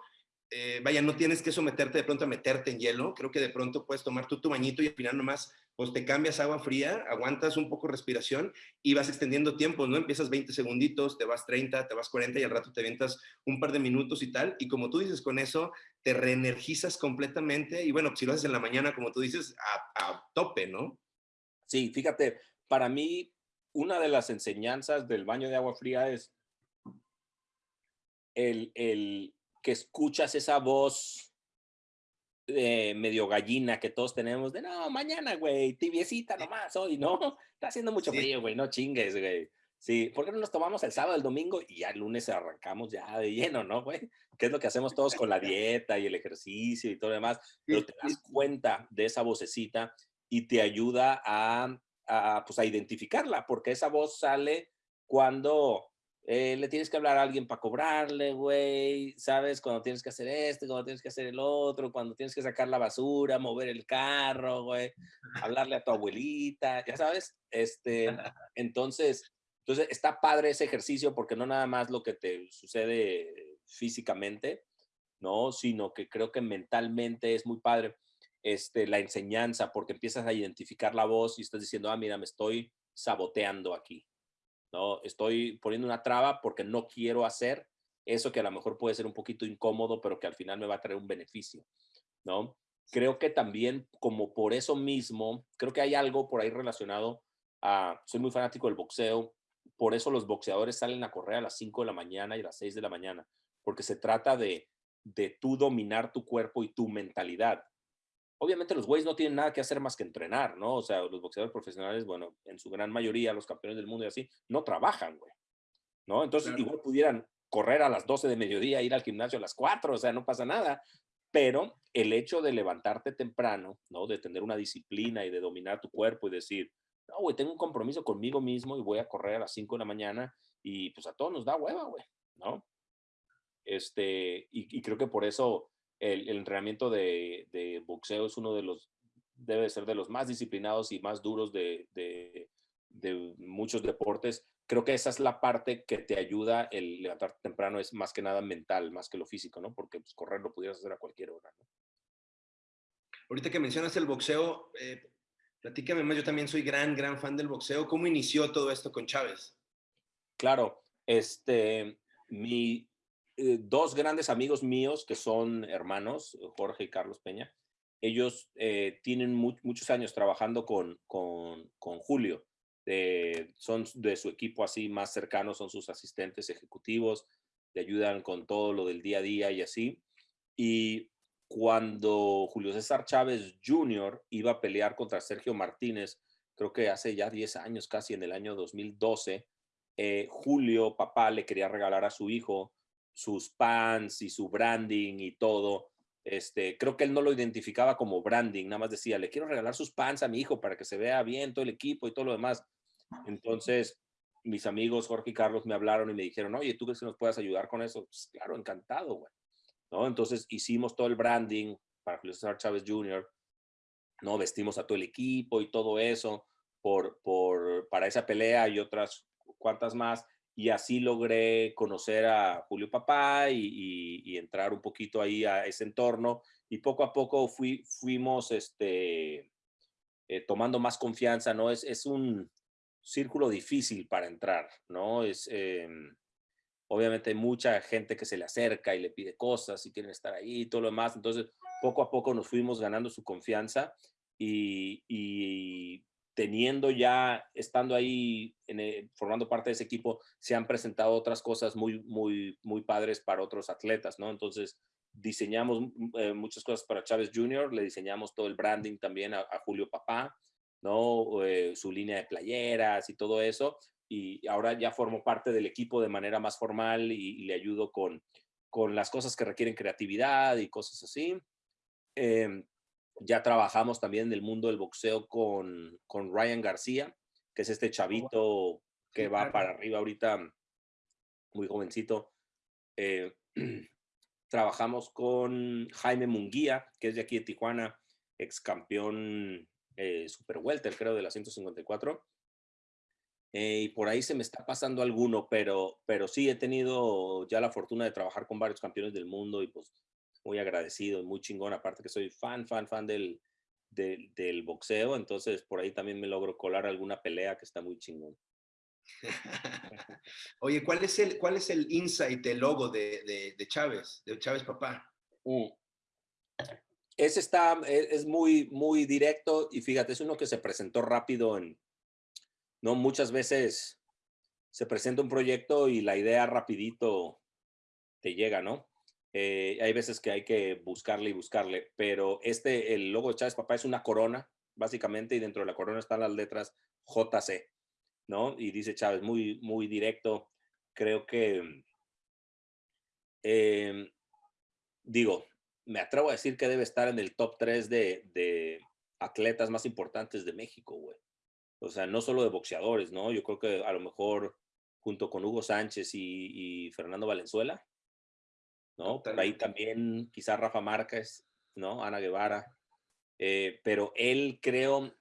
eh, vaya, no tienes que someterte de pronto a meterte en hielo, creo que de pronto puedes tomar tú tu bañito y al final nomás, pues te cambias agua fría, aguantas un poco respiración y vas extendiendo tiempo, ¿no? Empiezas 20 segunditos, te vas 30, te vas 40 y al rato te avientas un par de minutos y tal, y como tú dices, con eso te reenergizas completamente y bueno, si lo haces en la mañana, como tú dices, a, a tope, ¿no? Sí, fíjate, para mí, una de las enseñanzas del baño de agua fría es el, el que escuchas esa voz eh, medio gallina que todos tenemos de no, mañana, güey, tibiecita nomás hoy, ¿no? Está haciendo mucho frío, güey, no chingues, güey. Sí, ¿por qué no nos tomamos el sábado, el domingo y ya el lunes arrancamos ya de lleno, ¿no, güey? Que es lo que hacemos todos con la dieta y el ejercicio y todo lo demás, pero te das cuenta de esa vocecita y te ayuda a, a, pues, a identificarla, porque esa voz sale cuando eh, le tienes que hablar a alguien para cobrarle, güey, ¿sabes? Cuando tienes que hacer esto, cuando tienes que hacer el otro, cuando tienes que sacar la basura, mover el carro, güey, hablarle a tu abuelita, ya sabes, este, entonces, entonces está padre ese ejercicio porque no nada más lo que te sucede físicamente, ¿no? Sino que creo que mentalmente es muy padre este, la enseñanza porque empiezas a identificar la voz y estás diciendo, ah, mira, me estoy saboteando aquí, ¿no? Estoy poniendo una traba porque no quiero hacer eso que a lo mejor puede ser un poquito incómodo, pero que al final me va a traer un beneficio, ¿no? Creo que también, como por eso mismo, creo que hay algo por ahí relacionado a, soy muy fanático del boxeo, por eso los boxeadores salen a correr a las 5 de la mañana y a las 6 de la mañana, porque se trata de, de tú dominar tu cuerpo y tu mentalidad obviamente los güeyes no tienen nada que hacer más que entrenar, ¿no? O sea, los boxeadores profesionales, bueno, en su gran mayoría, los campeones del mundo y así, no trabajan, güey. ¿No? Entonces, igual pudieran correr a las 12 de mediodía, ir al gimnasio a las 4, o sea, no pasa nada. Pero el hecho de levantarte temprano, ¿no? De tener una disciplina y de dominar tu cuerpo y decir, no, güey, tengo un compromiso conmigo mismo y voy a correr a las 5 de la mañana y pues a todos nos da hueva, güey, ¿no? Este, y, y creo que por eso el, entrenamiento de, boxeo es uno de los, debe ser de los más disciplinados y más duros de, muchos deportes. Creo que esa es la parte que te ayuda el levantarte temprano, es más que nada mental, más que lo físico, ¿no? Porque pues, correr lo pudieras hacer a cualquier hora, ¿no? Ahorita que mencionas el boxeo, eh, platícame más, yo también soy gran, gran fan del boxeo. ¿Cómo inició todo esto con Chávez? Claro, este, mi, eh, dos grandes amigos míos que son hermanos, Jorge y Carlos Peña, ellos eh, tienen muchos años trabajando con, con, con Julio. son de su equipo así más cercano, son sus asistentes ejecutivos, le ayudan con todo lo del día a día y así. Y cuando Julio César Chávez Jr. iba a pelear contra Sergio Martínez, creo que hace ya 10 años, casi en el año 2012, eh, Julio, papá, le quería regalar a su hijo sus pants y su branding y todo. Este, creo que él no lo identificaba como branding, nada más decía, le quiero regalar sus pants a mi hijo para que se vea bien todo el equipo y todo lo demás. Entonces, mis amigos Jorge y Carlos me hablaron y me dijeron, oye, ¿tú crees que nos puedas ayudar con eso? Pues, claro, encantado, güey. ¿No? Entonces hicimos todo el branding para Julio César Chávez Jr., ¿no? Vestimos a todo el equipo y todo eso por, por, para esa pelea y otras cuantas más y así logré conocer a Julio Papá y, entrar un poquito ahí a ese entorno y poco a poco fui, fuimos este, eh, tomando más confianza, ¿no? Es, es, un círculo difícil para entrar, ¿no? Es, em, obviamente hay mucha gente que se le acerca y le pide cosas y quieren estar ahí y todo lo demás, entonces poco a poco nos fuimos ganando su confianza y, y teniendo ya, estando ahí, formando parte de ese equipo, se han presentado otras cosas muy, muy, muy padres para otros atletas, ¿no? Entonces, diseñamos eh, muchas cosas para Chávez Jr., le diseñamos todo el branding también a, Julio Papá, ¿no? Eh, su línea de playeras y todo eso. Y ahora ya formo parte del equipo de manera más formal y, le ayudo con, con las cosas que requieren creatividad y cosas así. Eh, ya trabajamos también en el mundo del boxeo con, con Ryan García, que es este oh, chavito que va para arriba ahorita, muy jovencito. Eh, trabajamos con Jaime Munguía, que es de aquí de Tijuana, ex campeón eh, super welter, creo, de la 154. Eh, y por ahí se me está pasando alguno, pero, pero sí he tenido ya la fortuna de trabajar con varios campeones del mundo y pues muy agradecido, muy chingón, aparte que soy fan, fan, fan del, del, del boxeo, entonces por ahí también me logro colar alguna pelea que está muy chingón. Oye, ¿cuál es el, cuál es el insight, el logo de, de, Chávez, de Chávez papá? Mm. Ese está, e, es, muy, muy directo y fíjate, es uno que se presentó rápido en, no muchas veces se presenta un proyecto y la idea rapidito te llega, ¿no? Eh, hay veces que hay que buscarle y buscarle, pero este, el logo de Chávez Papá es una corona, básicamente, y dentro de la corona están las letras JC. ¿no? Y dice Chávez, muy, muy directo. Creo que, em, digo, me atrevo a decir que debe estar en el top 3 de, atletas más importantes de México, güey. O sea, no solo de boxeadores, ¿no? Yo creo que a lo mejor junto con Hugo Sánchez y, Fernando Valenzuela, ¿no? Por ahí también quizás Rafa Márquez, ¿no? Ana Guevara. Eh, pero él creo,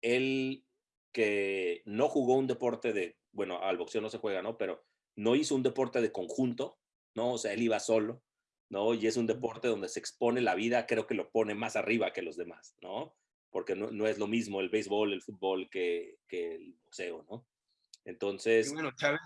él que no jugó un deporte de, bueno, al boxeo no se juega, ¿no? Pero no hizo un deporte de conjunto, ¿no? O sea, él iba solo, ¿no? Y es un deporte donde se expone la vida, creo que lo pone más arriba que los demás, ¿no? Porque no, no es lo mismo el béisbol, el fútbol que, que el boxeo, ¿no? Entonces... bueno, Chávez.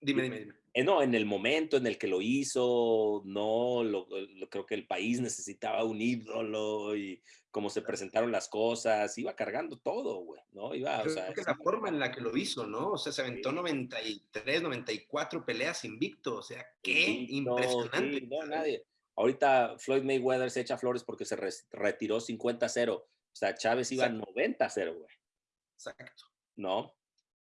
Dime, dime, dime. Eh, no, en el momento en el que lo hizo, no, lo, creo que el país necesitaba un ídolo y cómo se presentaron las cosas, iba cargando todo, güey, ¿no? Iba, o sea, que la forma en la que lo hizo, ¿no? O sea, se aventó 93, 94 peleas invicto, o sea, qué impresionante. no, nadie. Ahorita Floyd Mayweather se echa flores porque se retiró 50-0, o sea, Chávez iba 90-0, güey. Exacto. ¿No?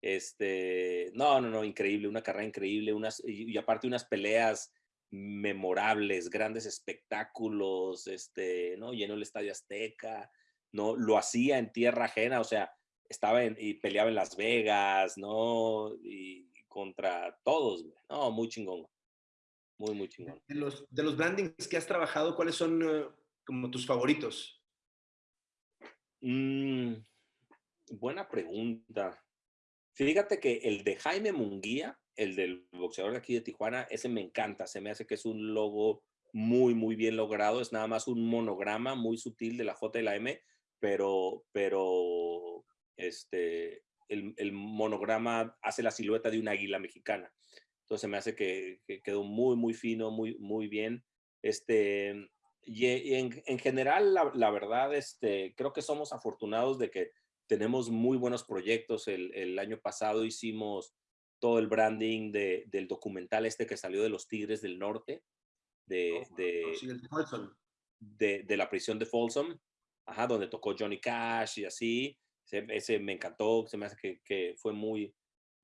Este, no, no, no, increíble, una carrera increíble, unas, y, aparte unas peleas memorables, grandes espectáculos, este, ¿no? Llenó el Estadio Azteca, ¿no? Lo hacía en tierra ajena, o sea, estaba en, y peleaba en Las Vegas, ¿no? Y contra todos, No, muy chingón. Muy, muy chingón. De los, de los brandings que has trabajado, ¿cuáles son eh, como tus favoritos? Mm, buena pregunta. Fíjate que el de Jaime Munguía, el del boxeador de aquí de Tijuana, ese me encanta. Se me hace que es un logo muy, muy bien logrado. Es nada más un monograma muy sutil de la J y la M, pero, pero este, el, monograma hace la silueta de una águila mexicana. Entonces me hace que, quedó muy, muy fino, muy, muy bien. Este, y, en, general, la, la, verdad, este, creo que somos afortunados de que tenemos muy buenos proyectos. El, año pasado hicimos todo el branding del documental este que salió de los Tigres del Norte, de, oh, de, de, la prisión de Folsom, ajá, donde tocó Johnny Cash y así. Ese, me encantó, se me hace que, que, fue muy,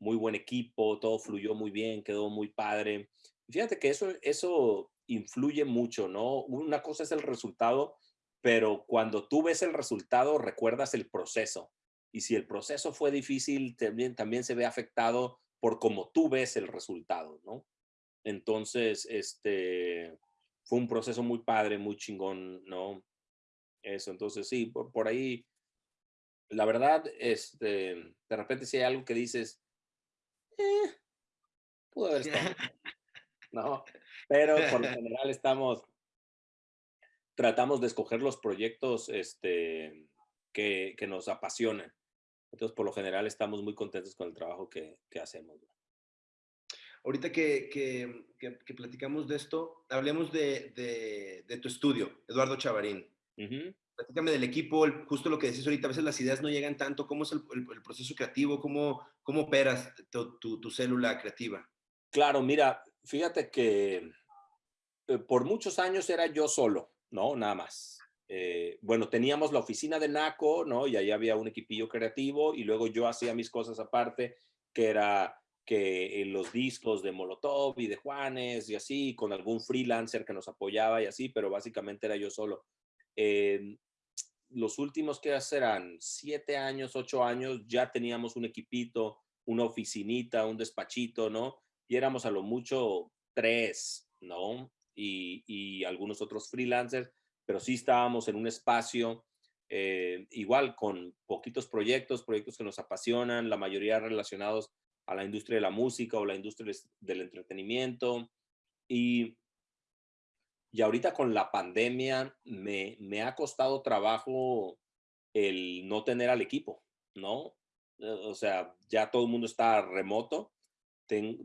muy buen equipo, todo fluyó muy bien, quedó muy padre. Fíjate que eso, eso influye mucho, ¿no? Una cosa es el resultado, pero cuando tú ves el resultado, recuerdas el proceso. Y si el proceso fue difícil, también, también se ve afectado por cómo tú ves el resultado, ¿no? Entonces, este, fue un proceso muy padre, muy chingón, ¿no? Eso, entonces sí, por, ahí, la verdad, este, de repente si hay algo que dices, eh, pudo haber estado, ¿no? Pero por lo general estamos, tratamos de escoger los proyectos este, que, que nos apasionan. Entonces, por lo general, estamos muy contentos con el trabajo que, que hacemos. Ahorita que, que, que, platicamos de esto, hablemos de, de, de tu estudio, Eduardo Chavarín. Platícame del equipo, justo lo que decís ahorita, a veces las ideas no llegan tanto. ¿Cómo es el, el, proceso creativo? ¿Cómo, cómo operas tu, tu, tu, célula creativa? Claro, mira, fíjate que eh, por muchos años era yo solo, ¿no? Nada más. Eh, bueno, teníamos la oficina de NACO, ¿no? Y ahí había un equipillo creativo y luego yo hacía mis cosas aparte, que era que los discos de Molotov y de Juanes y así, con algún freelancer que nos apoyaba y así, pero básicamente era yo solo. Eh, los últimos que eran siete años, ocho años, ya teníamos un equipito, una oficinita, un despachito, ¿no? Y éramos a lo mucho tres, ¿no? Y, y algunos otros freelancers pero sí estábamos en un espacio eh, igual con poquitos proyectos, proyectos que nos apasionan, la mayoría relacionados a la industria de la música o la industria del entretenimiento. Y y ahorita con la pandemia me, me ha costado trabajo el no tener al equipo, ¿no? Eh, o sea, ya todo el mundo está remoto.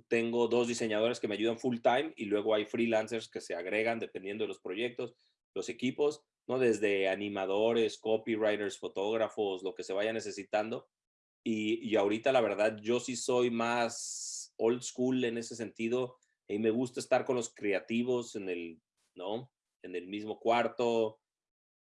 tengo dos diseñadores que me ayudan full time y luego hay freelancers que se agregan dependiendo de los proyectos, los equipos, ¿no? Desde animadores, copywriters, fotógrafos, lo que se vaya necesitando. Y, y ahorita la verdad yo sí soy más old school en ese sentido y me gusta estar con los creativos en el, ¿no? En el mismo cuarto,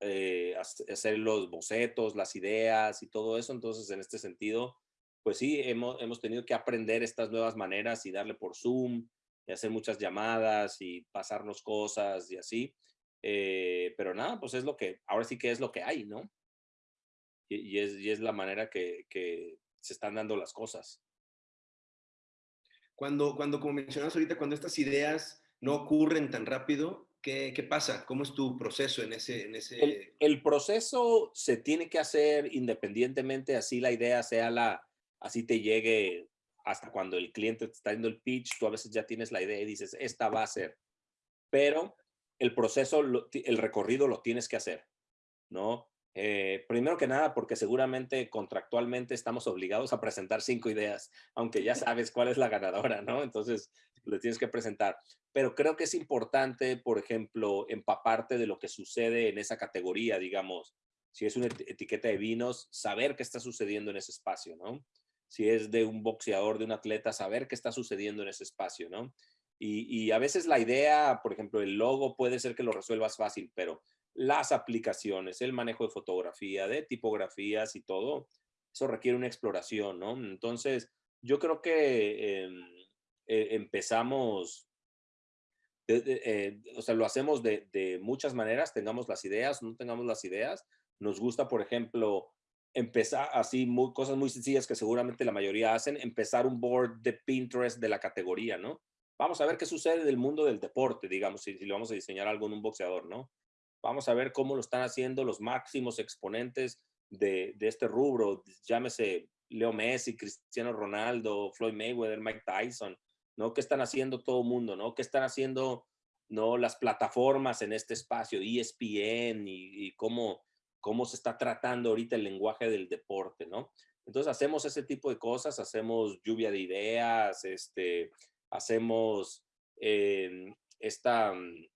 eh, hacer los bocetos, las ideas y todo eso. Entonces, en este sentido, pues sí, hemos, hemos tenido que aprender estas nuevas maneras y darle por Zoom y hacer muchas llamadas y pasarnos cosas y así. Eh, pero nada, pues es lo que, ahora sí que es lo que hay, ¿no? Y, es, y es, la manera que, que, se están dando las cosas. Cuando, cuando, como mencionas ahorita, cuando estas ideas no ocurren tan rápido, ¿Qué, ¿Qué, pasa? ¿Cómo es tu proceso en ese...? En ese... El, el, proceso se tiene que hacer independientemente, así la idea sea la, así te llegue hasta cuando el cliente te está dando el pitch, tú a veces ya tienes la idea y dices, esta va a ser. Pero el proceso, el recorrido lo tienes que hacer, ¿no? Eh, primero que nada, porque seguramente contractualmente estamos obligados a presentar cinco ideas, aunque ya sabes cuál es la ganadora, ¿no? Entonces, le tienes que presentar. Pero creo que es importante, por ejemplo, empaparte de lo que sucede en esa categoría, digamos, si es una etiqueta de vinos, saber qué está sucediendo en ese espacio, ¿no? Si es de un boxeador, de un atleta, saber qué está sucediendo en ese espacio, ¿no? Y, a veces la idea, por ejemplo, el logo puede ser que lo resuelvas fácil, pero las aplicaciones, el manejo de fotografía, de tipografías y todo, eso requiere una exploración, ¿no? Entonces, yo creo que em, eh, empezamos, eh, o sea, lo hacemos de, muchas maneras, tengamos las ideas, no tengamos las ideas. Nos gusta, por ejemplo, empezar así, cosas muy sencillas que seguramente la mayoría hacen, empezar un board de Pinterest de la categoría, ¿no? Vamos a ver qué sucede del mundo del deporte, digamos, si, si vamos a diseñar algo en un boxeador, ¿no? Vamos a ver cómo lo están haciendo los máximos exponentes de, este rubro, llámese Leo Messi, Cristiano Ronaldo, Floyd Mayweather, Mike Tyson, ¿no? ¿Qué están haciendo todo el mundo, ¿no? ¿Qué están haciendo, ¿no? Las plataformas en este espacio, ESPN y, cómo, cómo se está tratando ahorita el lenguaje del deporte, ¿no? Entonces hacemos ese tipo de cosas, hacemos lluvia de ideas, este, hacemos em, esta mm,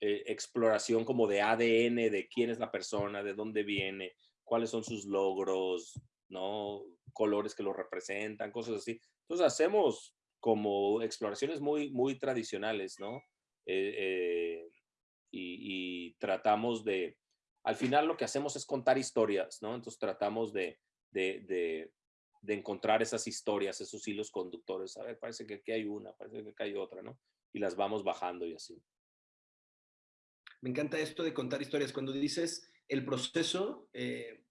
eh, exploración como de ADN de quién es la persona, de dónde viene, cuáles son sus logros, ¿no? Colores que lo representan, cosas así. Entonces hacemos como exploraciones muy, muy tradicionales, ¿no? Eh, eh, y, tratamos de, al final lo que hacemos es contar historias, ¿no? Entonces tratamos de, encontrar esas historias, esos hilos conductores. A ver, parece que aquí hay una, parece que aquí hay otra, ¿no? Y las vamos bajando y así. Me encanta esto de contar historias. Cuando dices el proceso, eh,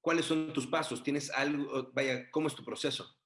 ¿cuáles son tus pasos? ¿Tienes algo? Vaya, ¿cómo es tu proceso?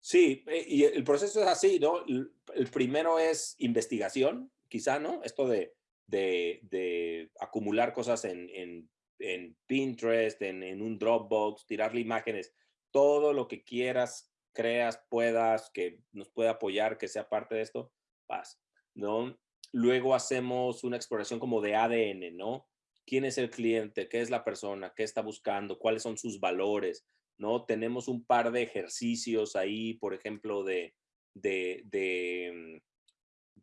Sí, eh, y el proceso es así, ¿no? El primero es investigación, quizá, ¿no? Esto de, de, acumular cosas en, en, en Pinterest, en, en, un Dropbox, tirarle imágenes, todo lo que quieras, creas, puedas, que nos pueda apoyar, que sea parte de esto, vas, ¿no? Luego hacemos una exploración como de ADN, ¿no? ¿Quién es el cliente? ¿Qué es la persona? ¿Qué está buscando? ¿Cuáles son sus valores? ¿no? Tenemos un par de ejercicios ahí, por ejemplo, de, de, de,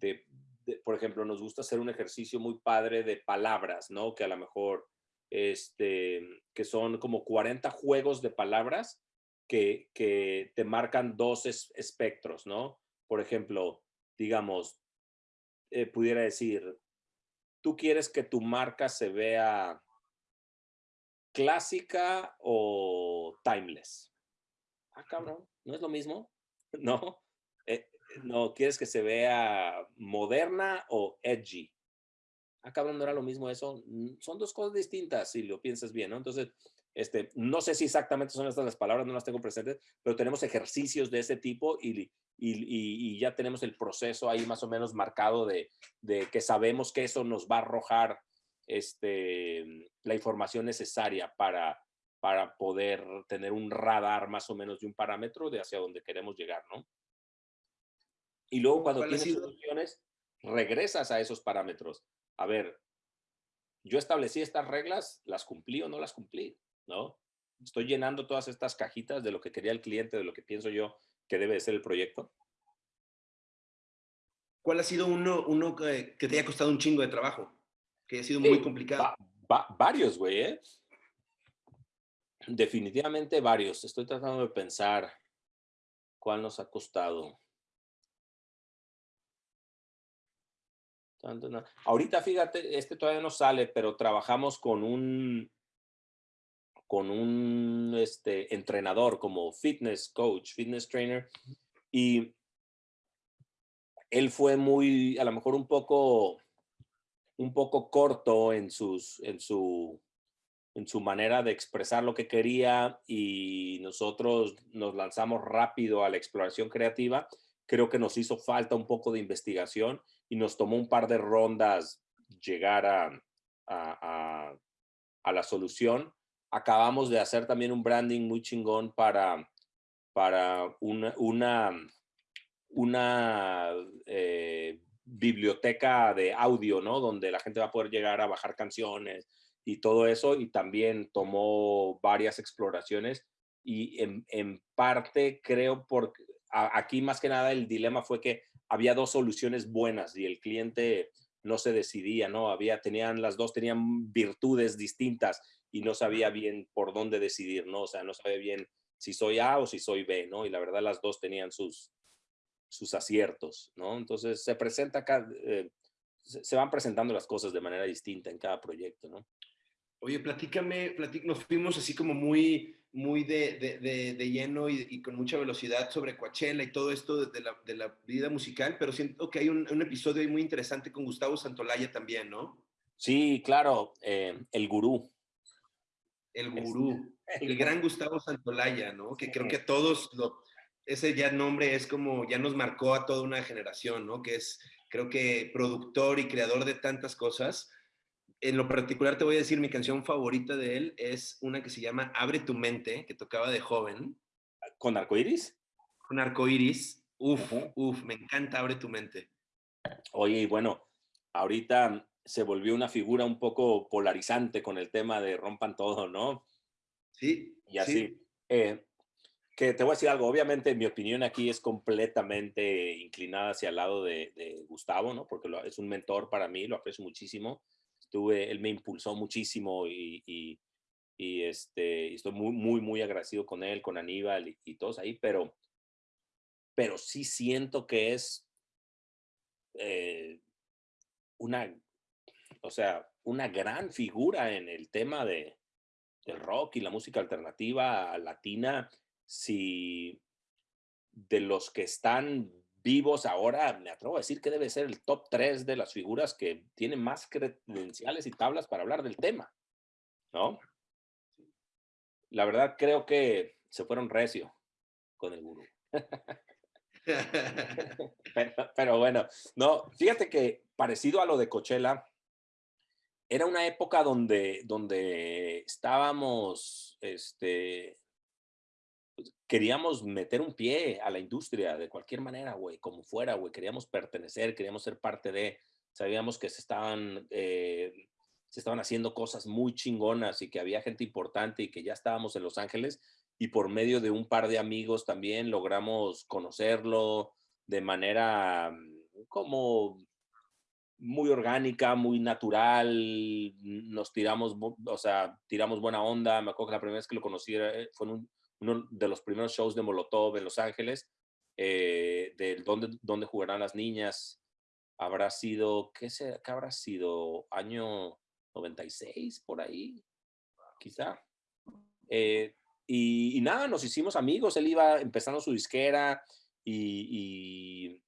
mm, por ejemplo, nos gusta hacer un ejercicio muy padre de palabras, ¿no? Que a lo mejor, este, que son como 40 juegos de palabras que, te marcan dos espectros, ¿no? Por ejemplo, digamos, eh, pudiera decir, tú quieres que tu marca se vea clásica o timeless. Ah, cabrón, ¿no es lo mismo? No, eh, no, ¿quieres que se vea moderna o edgy? Ah, cabrón, no era lo mismo eso. Mm, son dos cosas distintas si lo piensas bien, ¿no? Entonces, este, no sé si exactamente son estas las palabras, no las tengo presentes, pero tenemos ejercicios de ese tipo y, y, y, ya tenemos el proceso ahí más o menos marcado de, de que sabemos que eso nos va a arrojar este, la información necesaria para, para poder tener un radar más o menos de un parámetro de hacia dónde queremos llegar, ¿no? Y luego cuando tienes soluciones, regresas a esos parámetros. A ver, yo establecí estas reglas, ¿las cumplí o no las cumplí? ¿No? Estoy llenando todas estas cajitas de lo que quería el cliente, de lo que pienso yo que debe ser el proyecto. ¿Cuál ha sido uno, uno que, te haya costado un chingo de trabajo? Que ha sido muy complicado. varios, güey, ¿eh? Definitivamente varios. Estoy tratando de pensar cuál nos ha costado. Ahorita, fíjate, este todavía no sale, pero trabajamos con un con un este, entrenador como fitness coach, fitness trainer, y él fue muy, a lo mejor un poco, un poco corto en, sus, en, su, en su manera de expresar lo que quería y nosotros nos lanzamos rápido a la exploración creativa. Creo que nos hizo falta un poco de investigación y nos tomó un par de rondas llegar a, a, a, la solución. Acabamos de hacer también un branding muy chingón para, para una, una, una eh, biblioteca de audio, ¿no? Donde la gente va a poder llegar a bajar canciones y todo eso. Y también tomó varias exploraciones. Y en, en parte creo, porque aquí más que nada el dilema fue que había dos soluciones buenas y el cliente no se decidía, ¿no? Había, tenían, las dos tenían virtudes distintas y no sabía bien por dónde decidir, ¿no? O sea, no sabía bien si soy A o si soy B, ¿no? Y la verdad las dos tenían sus, sus aciertos, ¿no? Entonces se presenta acá, eh, se van presentando las cosas de manera distinta en cada proyecto, ¿no? Oye, platícame, nos fuimos así como muy, muy de, de, de, lleno y, con mucha velocidad sobre Coachella y todo esto de la, de la vida musical, pero siento que hay un, un, episodio muy interesante con Gustavo Santolaya también, ¿no? Sí, claro, eh, el gurú. El gurú, el gran Gustavo Santolaya, ¿no? Que creo que todos, lo, ese ya nombre es como, ya nos marcó a toda una generación, ¿no? Que es, creo que productor y creador de tantas cosas en lo particular te voy a decir, mi canción favorita de él es una que se llama Abre tu mente, que tocaba de joven. ¿Con arcoiris? Con arcoiris. Uf, uf, me encanta Abre tu mente. Oye, y bueno, ahorita se volvió una figura un poco polarizante con el tema de rompan todo, ¿no? Sí. Y así. Eh, que te voy a decir algo, obviamente mi opinión aquí es completamente inclinada hacia el lado de, de Gustavo, ¿no? Porque es un mentor para mí, lo aprecio muchísimo él me impulsó muchísimo y, y, este, estoy muy, muy, muy agradecido con él, con Aníbal y, todos ahí, pero, pero sí siento que es eh, una, o sea, una gran figura en el tema de, del rock y la música alternativa latina. Si de los que están vivos ahora, me atrevo a decir que debe ser el top 3 de las figuras que tienen más credenciales y tablas para hablar del tema, ¿no? La verdad creo que se fueron recio con el gurú. pero, bueno, no, fíjate que parecido a lo de Coachella, era una época donde, donde estábamos este, queríamos meter un pie a la industria de cualquier manera, güey, como fuera, güey. Queríamos pertenecer, queríamos ser parte de. Sabíamos que se estaban, eh, se estaban haciendo cosas muy chingonas y que había gente importante y que ya estábamos en Los Ángeles. Y por medio de un par de amigos también logramos conocerlo de manera mm, como muy orgánica, muy natural, nos tiramos, o sea, tiramos buena onda. Me acuerdo que la primera vez que lo conocí eh, fue en un, uno de los primeros shows de Molotov en Los Ángeles, eh, del dónde, dónde jugarán las niñas. Habrá sido, ¿qué, se, ¿qué habrá sido? Año 96, por ahí, quizá. Eh, y, nada, nos hicimos amigos. Él iba empezando su disquera y, y,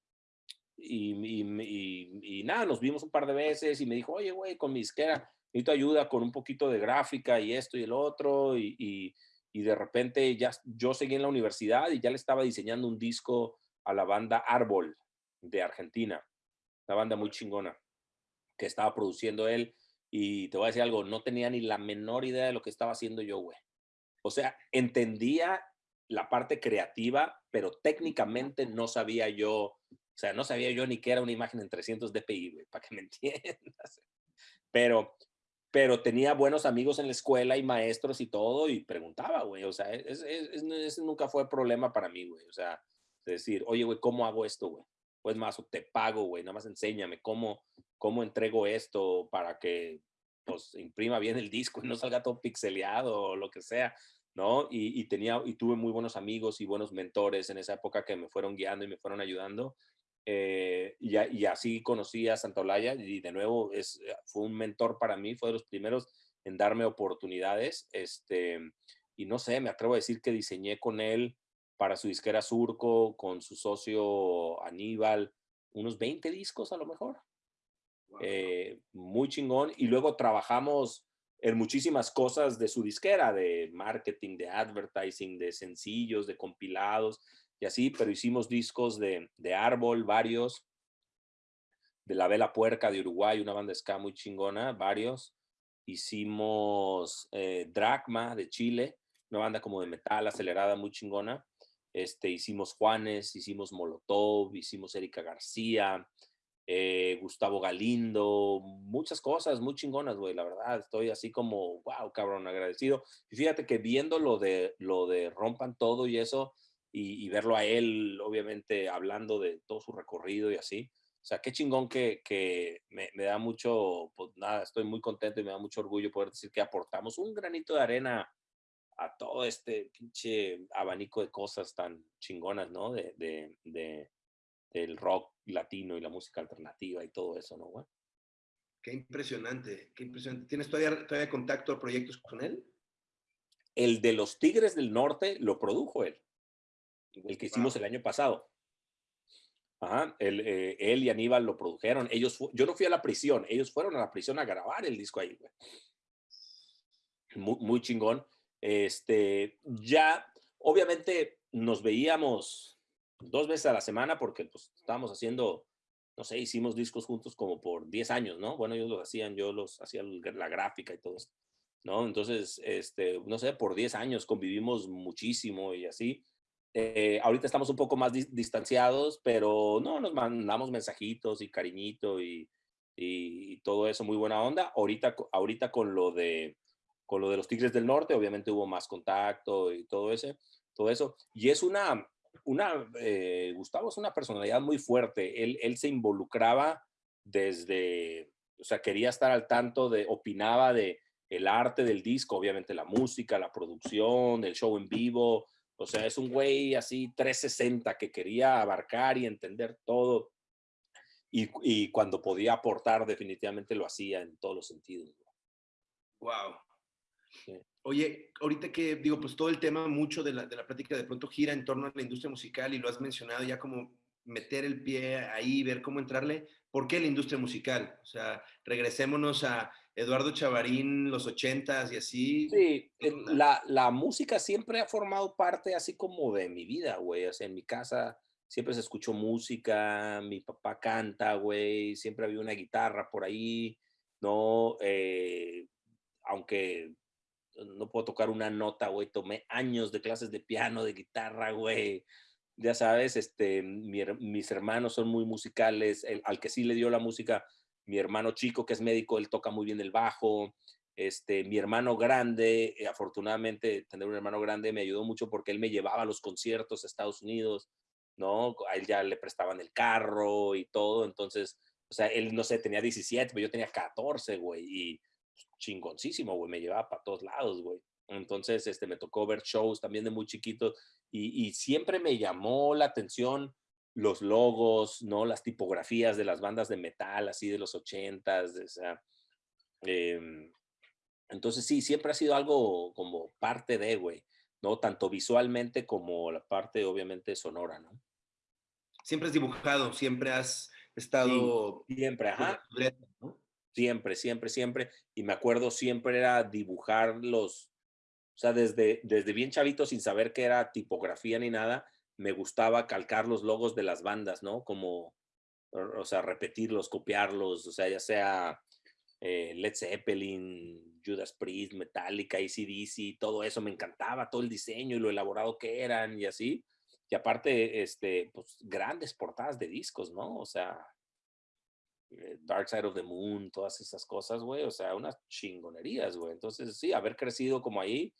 y, nada, nos vimos un par de veces y me dijo, oye, güey, con mi disquera necesito ayuda con un poquito de gráfica y esto y el otro. Y, y de repente ya yo seguí en la universidad y ya le estaba diseñando un disco a la banda Árbol de Argentina, una banda muy chingona que estaba produciendo él y te voy a decir algo, no tenía ni la menor idea de lo que estaba haciendo yo, güey. O sea, entendía la parte creativa, pero técnicamente no sabía yo O sea, no sabía yo ni qué era una imagen en 300 dpi, güey, para que me entiendas. Pero, pero tenía buenos amigos en la escuela y maestros y todo y preguntaba, güey. O sea, ese nunca fue problema para mí, güey. O sea, decir, oye, güey, ¿cómo hago esto, güey? Pues más, te pago, güey, nada más enséñame cómo, cómo entrego esto para que, pues, imprima bien el disco y no salga todo pixeleado o lo que sea. ¿no? Y, tenía, y tuve muy buenos amigos y buenos mentores en esa época que me fueron guiando y me fueron ayudando. Eh, y, y, así conocí a Olaya y de nuevo es, eh, fue un mentor para mí, fue de los primeros en darme oportunidades. Este, y no sé, me atrevo a decir que diseñé con él para su disquera Surco, con su socio Aníbal, unos 20 discos a lo mejor. Eh, muy chingón. Y luego trabajamos en muchísimas cosas de su disquera, de marketing, de advertising, de sencillos, de compilados y así, pero hicimos discos de, de Árbol, varios, de La Vela Puerca de Uruguay, una banda ska muy chingona, varios. Hicimos eh, de Chile, una banda como de metal acelerada muy chingona. Este, hicimos Juanes, hicimos Molotov, hicimos Erika García, eh, Gustavo Galindo, muchas cosas muy chingonas, güey, la verdad, estoy así como, wow, cabrón, agradecido. Y fíjate que viendo lo de, lo de Rompan Todo y eso, y, verlo a él, obviamente, hablando de todo su recorrido y así, o sea, qué chingón que, que me, me, da mucho, pues nada, estoy muy contento y me da mucho orgullo poder decir que aportamos un granito de arena a todo este pinche abanico de cosas tan chingonas, ¿no? De, de, de del rock latino y la música alternativa y todo eso, ¿no, güey? Qué impresionante, qué impresionante. ¿Tienes todavía, todavía contacto o proyectos con él? El de los Tigres del Norte lo produjo él, el que hicimos el año pasado. Ajá, él, eh, él, y Aníbal lo produjeron. Ellos, yo no fui a la prisión, ellos fueron a la prisión a grabar el disco ahí, güey. Muy, muy chingón. Este, ya, obviamente nos veíamos dos veces a la semana porque pues estábamos haciendo, no sé, hicimos discos juntos como por 10 años, ¿no? Bueno, ellos los hacían, yo los hacía la gráfica y todo eso, ¿no? Entonces, este, no sé, por 10 años convivimos muchísimo y así. Eh, ahorita estamos un poco más distanciados, pero no, nos mandamos mensajitos y cariñito y, todo eso, muy buena onda. Ahorita, ahorita con lo de con lo de los Tigres del Norte, obviamente hubo más contacto y todo ese, todo eso. Y es una, una, eh, Gustavo es una personalidad muy fuerte. Él, él se involucraba desde, o sea, quería estar al tanto de, opinaba de el arte del disco, obviamente la música, la producción, el show en vivo. O sea, es un güey así 360 que quería abarcar y entender todo. Y, y cuando podía aportar, definitivamente lo hacía en todos los sentidos. Wow. Oye, ahorita que digo, pues todo el tema mucho de la, de la plática de pronto gira en torno a la industria musical y lo has mencionado ya como meter el pie ahí, ver cómo entrarle. ¿Por qué la industria musical? O sea, regresémonos a Eduardo Chavarín, los ochentas y así. Sí, la, la, música siempre ha formado parte así como de mi vida, güey. O sea, en mi casa siempre se escuchó música, mi papá canta, güey, siempre había una guitarra por ahí, ¿no? Eh, aunque no puedo tocar una nota, güey. Tomé años de clases de piano, de guitarra, güey. Ya sabes, este, mis hermanos son muy musicales. Al que sí le dio la música, mi hermano chico, que es médico, él toca muy bien el bajo. Este, mi hermano grande, eh, afortunadamente, tener un hermano grande me ayudó mucho porque él me llevaba a los conciertos a Estados Unidos, ¿no? A él ya le prestaban el carro y todo. Entonces, o sea, él, no sé, tenía 17, pero yo tenía 14, güey. Y chingoncísimo, güey, me llevaba para todos lados, güey. Entonces, este, me tocó ver shows también de muy chiquito y, siempre me llamó la atención los logos, ¿no? Las tipografías de las bandas de metal, así de los ochentas, em, entonces sí, siempre ha sido algo como parte de, güey, ¿no? Tanto visualmente como la parte, obviamente, sonora, ¿no? Siempre has dibujado, siempre has estado... siempre, ajá. Siempre, siempre, siempre. Y me acuerdo siempre era dibujar los, o sea, desde, desde bien chavito, sin saber qué era tipografía ni nada, me gustaba calcar los logos de las bandas, ¿no? Como, o sea, repetirlos, copiarlos, o sea, ya sea eh, Led Zeppelin, Judas Priest, Metallica, ACDC, todo eso me encantaba, todo el diseño y lo elaborado que eran y así. y aparte, este, pues grandes portadas de discos, ¿no? O sea, eh, Dark Side of the Moon, todas esas cosas, güey, o sea, unas chingonerías, güey. Entonces, sí, haber crecido como ahí,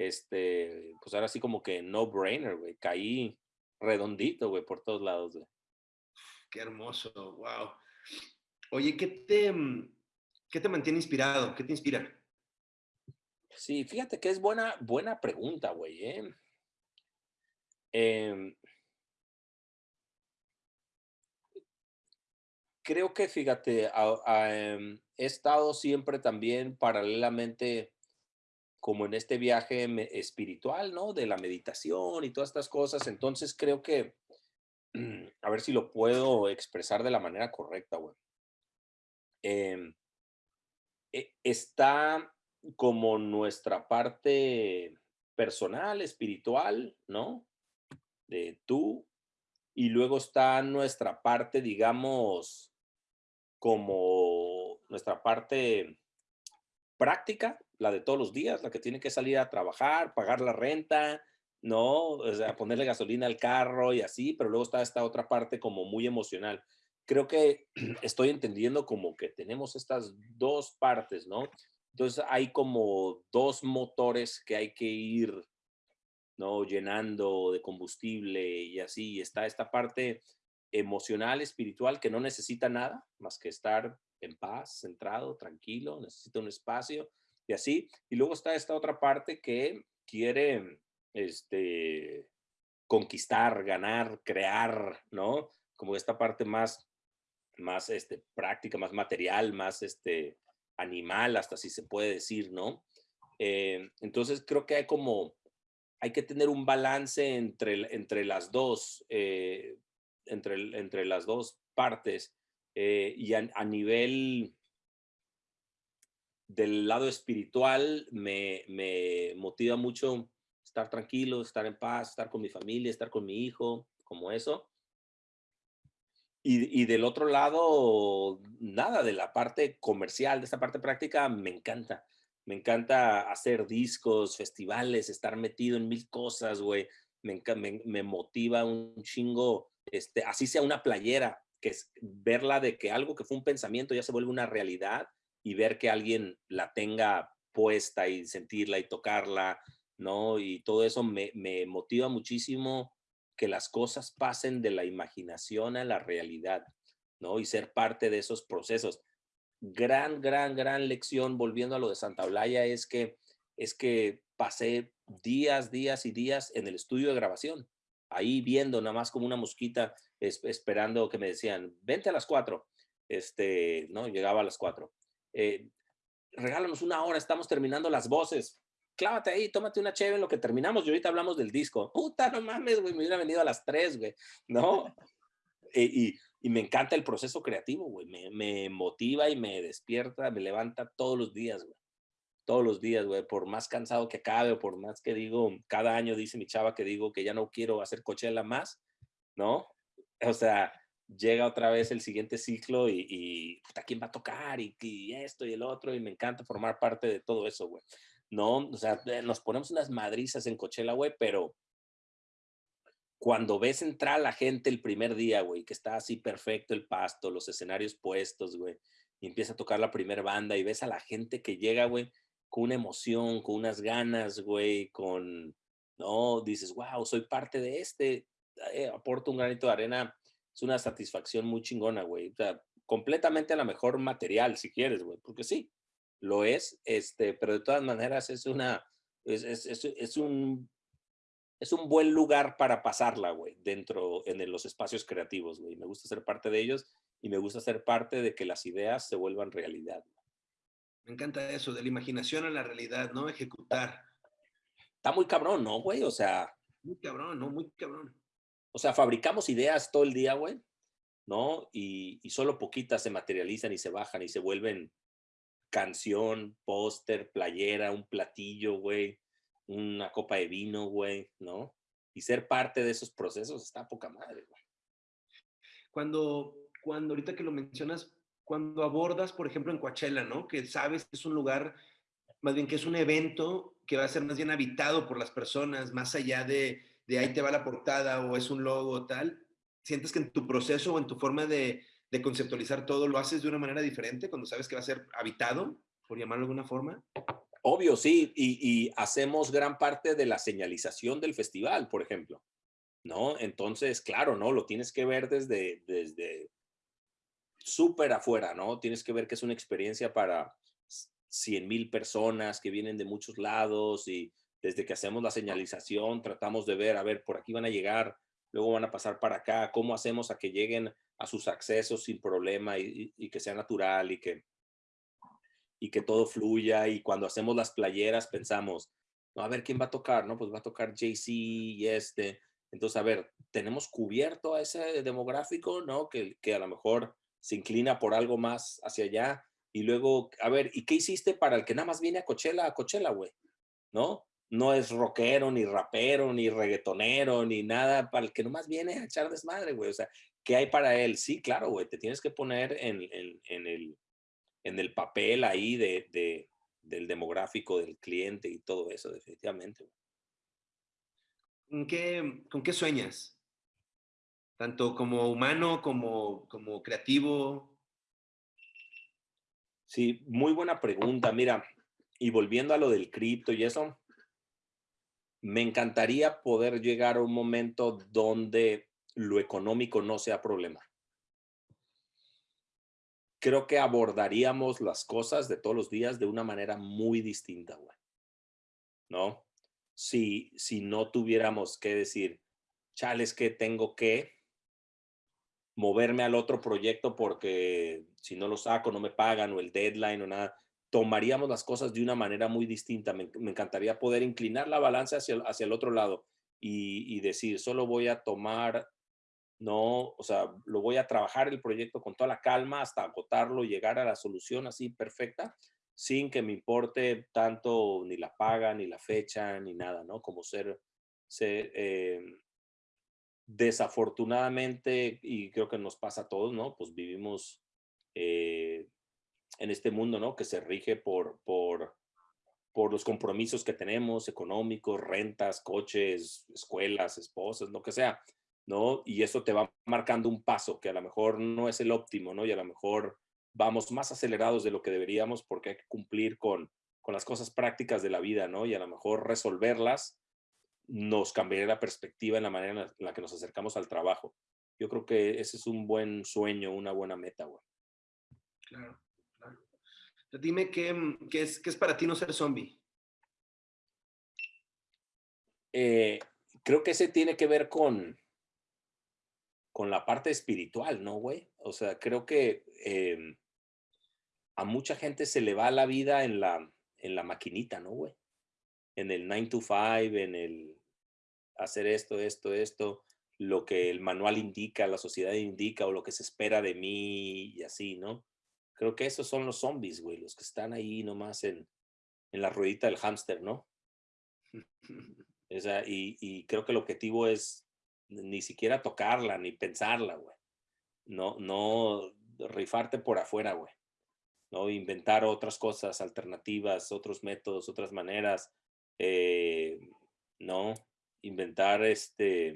este, pues ahora sí como que no brainer, güey. Caí redondito, güey, por todos lados, güey. Qué hermoso, wow. Oye, ¿qué te, mm, ¿qué te mantiene inspirado? ¿Qué te inspira? Sí, fíjate que es buena, buena pregunta, güey. ¿eh? Em creo que, fíjate, em, he estado siempre también paralelamente como en este viaje espiritual, ¿no? De la meditación y todas estas cosas. Entonces creo que, a ver si lo puedo expresar de la manera correcta, güey. Em, e, está como nuestra parte personal, espiritual, ¿no? De tú. Y luego está nuestra parte, digamos, como nuestra parte práctica, la de todos los días, la que tiene que salir a trabajar, pagar la renta, ¿no? O sea, ponerle gasolina al carro y así, pero luego está esta otra parte como muy emocional. Creo que estoy entendiendo como que tenemos estas dos partes, ¿no? Entonces hay como dos motores que hay que ir, ¿no? Llenando de combustible y así. Está esta parte emocional, espiritual, que no necesita nada más que estar en paz, centrado, tranquilo, necesita un espacio y así. Y luego está esta otra parte que quiere este, conquistar, ganar, crear, ¿no? Como esta parte más, más este, práctica, más material, más este, animal, hasta si se puede decir, ¿no? Eh, entonces creo que hay como, hay que tener un balance entre, entre las dos, eh, entre, entre las dos partes eh, y a, nivel del lado espiritual me, me, motiva mucho estar tranquilo, estar en paz, estar con mi familia, estar con mi hijo, como eso. Y, y, del otro lado, nada, de la parte comercial, de esta parte práctica, me encanta. Me encanta hacer discos, festivales, estar metido en mil cosas, güey. Me, me, me motiva un chingo, este, así sea una playera, que es verla de que algo que fue un pensamiento ya se vuelve una realidad y ver que alguien la tenga puesta y sentirla y tocarla, ¿no? Y todo eso me, motiva muchísimo que las cosas pasen de la imaginación a la realidad, ¿no? Y ser parte de esos procesos. Gran, gran, gran lección, volviendo a lo de Santa Blaya, es que, es que pasé días, días y días en el estudio de grabación, ahí viendo nada más como una mosquita esperando que me decían, vente a las cuatro. Este, ¿no? Llegaba a las cuatro. Eh, regálanos una hora, estamos terminando las voces. Clávate ahí, tómate una chévere en lo que terminamos y ahorita hablamos del disco. Puta, no mames, güey, me hubiera venido a las tres, güey, ¿no? Y, y, me encanta el proceso creativo, güey, me, me motiva y me despierta, me levanta todos los días, güey todos los días, güey, por más cansado que acabe o por más que digo, cada año dice mi chava que digo que ya no quiero hacer Coachella más, ¿no? o sea, llega otra vez el siguiente ciclo y, y ¿a quién va a tocar? Y, y, esto y el otro, y me encanta formar parte de todo eso, güey. No, o sea, eh, nos ponemos unas madrizas en Coachella, güey, pero cuando ves entrar a la gente el primer día, güey, que está así perfecto el pasto, los escenarios puestos, güey, y empieza a tocar la primera banda y ves a la gente que llega, güey, con una emoción, con unas ganas, güey, con, no, dices, wow, soy parte de este, eh, aporta un granito de arena, es una satisfacción muy chingona, güey. O sea, completamente a la mejor material, si quieres, güey, porque sí, lo es, este, pero de todas maneras es una, es, es, es, un, es un buen lugar para pasarla, güey, dentro, en los espacios creativos, güey. Me gusta ser parte de ellos y me gusta ser parte de que las ideas se vuelvan realidad. Me encanta eso, de la imaginación a la realidad, ¿no? Ejecutar. Está muy cabrón, ¿no, güey? O sea. Muy cabrón, ¿no? Muy cabrón. O sea, fabricamos ideas todo el día, güey, ¿no? Y, solo poquitas se materializan y se bajan y se vuelven canción, póster, playera, un platillo, güey, una copa de vino, güey, ¿no? Y ser parte de esos procesos está poca madre, güey. Cuando, cuando ahorita que lo mencionas, cuando abordas, por ejemplo, en Coachella, ¿no? Que sabes que es un lugar, más bien que es un evento que va a ser más bien habitado por las personas, más allá de, de ahí te va la portada o es un logo tal, ¿sientes que en tu proceso o en tu forma de, conceptualizar todo lo haces de una manera diferente cuando sabes que va a ser habitado, por llamarlo de alguna forma? Obvio, sí, y, hacemos gran parte de la señalización del festival, por ejemplo, ¿no? Entonces, claro, ¿no? Lo tienes que ver desde, desde súper afuera, ¿no? Tienes que ver que es una experiencia para 100 mil personas que vienen de muchos lados y desde que hacemos la señalización tratamos de ver, a ver, por aquí van a llegar, luego van a pasar para acá, cómo hacemos a que lleguen a sus accesos sin problema y, que sea natural y que y que todo fluya y cuando hacemos las playeras pensamos, no, a ver quién va a tocar, ¿no? Pues va a tocar JC y este. Entonces, a ver, tenemos cubierto a ese demográfico, ¿no? Que, que a lo mejor se inclina por algo más hacia allá. Y luego, a ver, ¿y qué hiciste para el que nada más viene a Coachella, a Coachella, güey? ¿No? No es rockero, ni rapero, ni reggaetonero, ni nada, para el que nomás viene a echar desmadre, güey. O sea, ¿qué hay para él? Sí, claro, güey, te tienes que poner en, en, en el, en el papel ahí de, del demográfico del cliente y todo eso, definitivamente. ¿Con qué, ¿Con qué sueñas? Tanto como humano como, como creativo. Sí, muy buena pregunta. Mira, y volviendo a lo del cripto y eso, me encantaría poder llegar a un momento donde lo económico no sea problema creo que abordaríamos las cosas de todos los días de una manera muy distinta, güey. ¿No? Si, si no tuviéramos que decir, chales que tengo que moverme al otro proyecto porque si no lo saco no me pagan o el deadline o nada, tomaríamos las cosas de una manera muy distinta. Me, encantaría poder inclinar la balanza hacia, hacia el otro lado y, y decir, solo voy a tomar no, o sea, lo voy a trabajar el proyecto con toda la calma hasta agotarlo, llegar a la solución así perfecta, sin que me importe tanto ni la paga, ni la fecha, ni nada, ¿no? Como ser, ser eh, desafortunadamente, y creo que nos pasa a todos, ¿no? Pues vivimos eh, en este mundo, ¿no? Que se rige por, por, por los compromisos que tenemos, económicos, rentas, coches, escuelas, esposas, lo que sea. ¿no? Y eso te va marcando un paso que a lo mejor no es el óptimo, ¿no? Y a lo mejor vamos más acelerados de lo que deberíamos porque hay que cumplir con, con las cosas prácticas de la vida, ¿no? Y a lo mejor resolverlas nos cambiaría la perspectiva en la manera en la que nos acercamos al trabajo. Yo creo que ese es un buen sueño, una buena meta, güey. Claro. Dime qué, qué, es, qué es para ti no ser zombie. Eh, creo que ese tiene que ver con, con la parte espiritual, ¿no, güey? O sea, creo que em, a mucha gente se le va la vida en la, en la maquinita, ¿no, güey? En el 9 to 5, en el hacer esto, esto, esto, lo que el manual indica, la sociedad indica o lo que se espera de mí y así, ¿no? Creo que esos son los zombies, güey, los que están ahí nomás en, en la ruedita del hámster, ¿no? O sea, y, y creo que el objetivo es ni siquiera tocarla, ni pensarla, güey. No, no rifarte por afuera, güey. ¿no? Inventar otras cosas, alternativas, otros métodos, otras maneras. Eh, ¿No? Inventar este,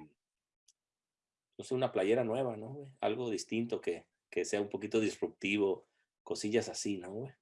no sé, una playera nueva, ¿no? Güey? Algo distinto que, que sea un poquito disruptivo, cosillas así, ¿no, güey?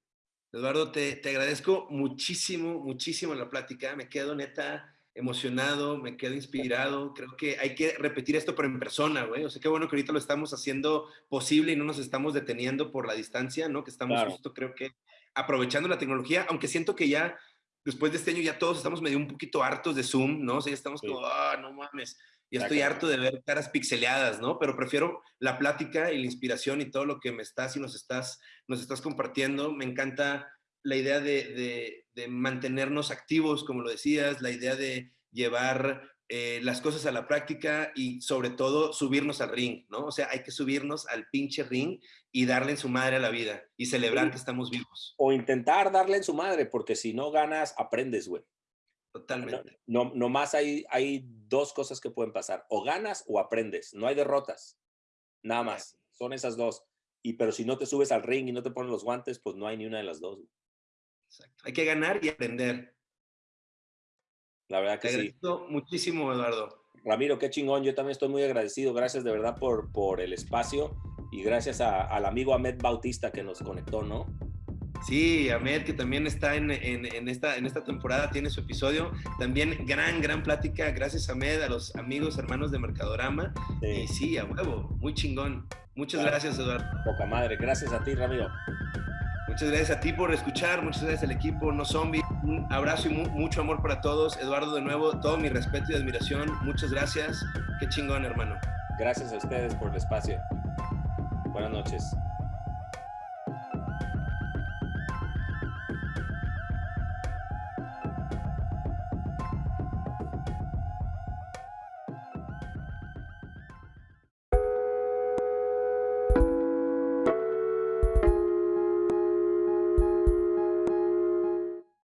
Eduardo, te, te agradezco muchísimo, muchísimo la plática. Me quedo neta emocionado, me quedo inspirado. Creo que hay que repetir esto, pero en persona, güey. O sea, qué bueno que ahorita lo estamos haciendo posible y no nos estamos deteniendo por la distancia, ¿no? Que estamos justo, creo que, aprovechando la tecnología, aunque siento que ya, después de este año, ya todos estamos medio un poquito hartos de Zoom, ¿no? O sea, ya estamos como, ah, no mames. Ya estoy harto de ver caras pixeleadas, ¿no? Pero prefiero la plática y la inspiración y todo lo que me estás y nos estás, nos estás compartiendo. Me encanta la idea de, mantenernos activos, como lo decías, la idea de llevar eh, las cosas a la práctica y sobre todo subirnos al ring, ¿no? O sea, hay que subirnos al pinche ring y darle en su madre a la vida y celebrar que estamos vivos. O intentar darle en su madre, porque si no ganas, aprendes, güey. Totalmente. No, no, nomás hay, hay dos cosas que pueden pasar, o ganas o aprendes, no hay derrotas, nada más, son esas dos. Y pero si no te subes al ring y no te pones los guantes, pues no hay ni una de las dos. Hay que ganar y aprender. La verdad que Te sí. muchísimo, Eduardo. Ramiro, qué chingón. Yo también estoy muy agradecido. Gracias de verdad por, por el espacio y gracias al amigo Ahmed Bautista que nos conectó, ¿no? Sí, Ahmed, que también está en, esta, en esta temporada, tiene su episodio. También gran, gran plática. Gracias, Ahmed, a los amigos, hermanos de Mercadorama. Sí. Y sí, a huevo, muy chingón. Muchas gracias, Eduardo. Poca madre. Gracias a ti, Ramiro. Muchas gracias a ti por escuchar, muchas gracias al equipo No Zombie. Un abrazo y mucho amor para todos. Eduardo, de nuevo, todo mi respeto y admiración. Muchas gracias. Qué chingón, hermano. Gracias a ustedes por el espacio. Buenas noches.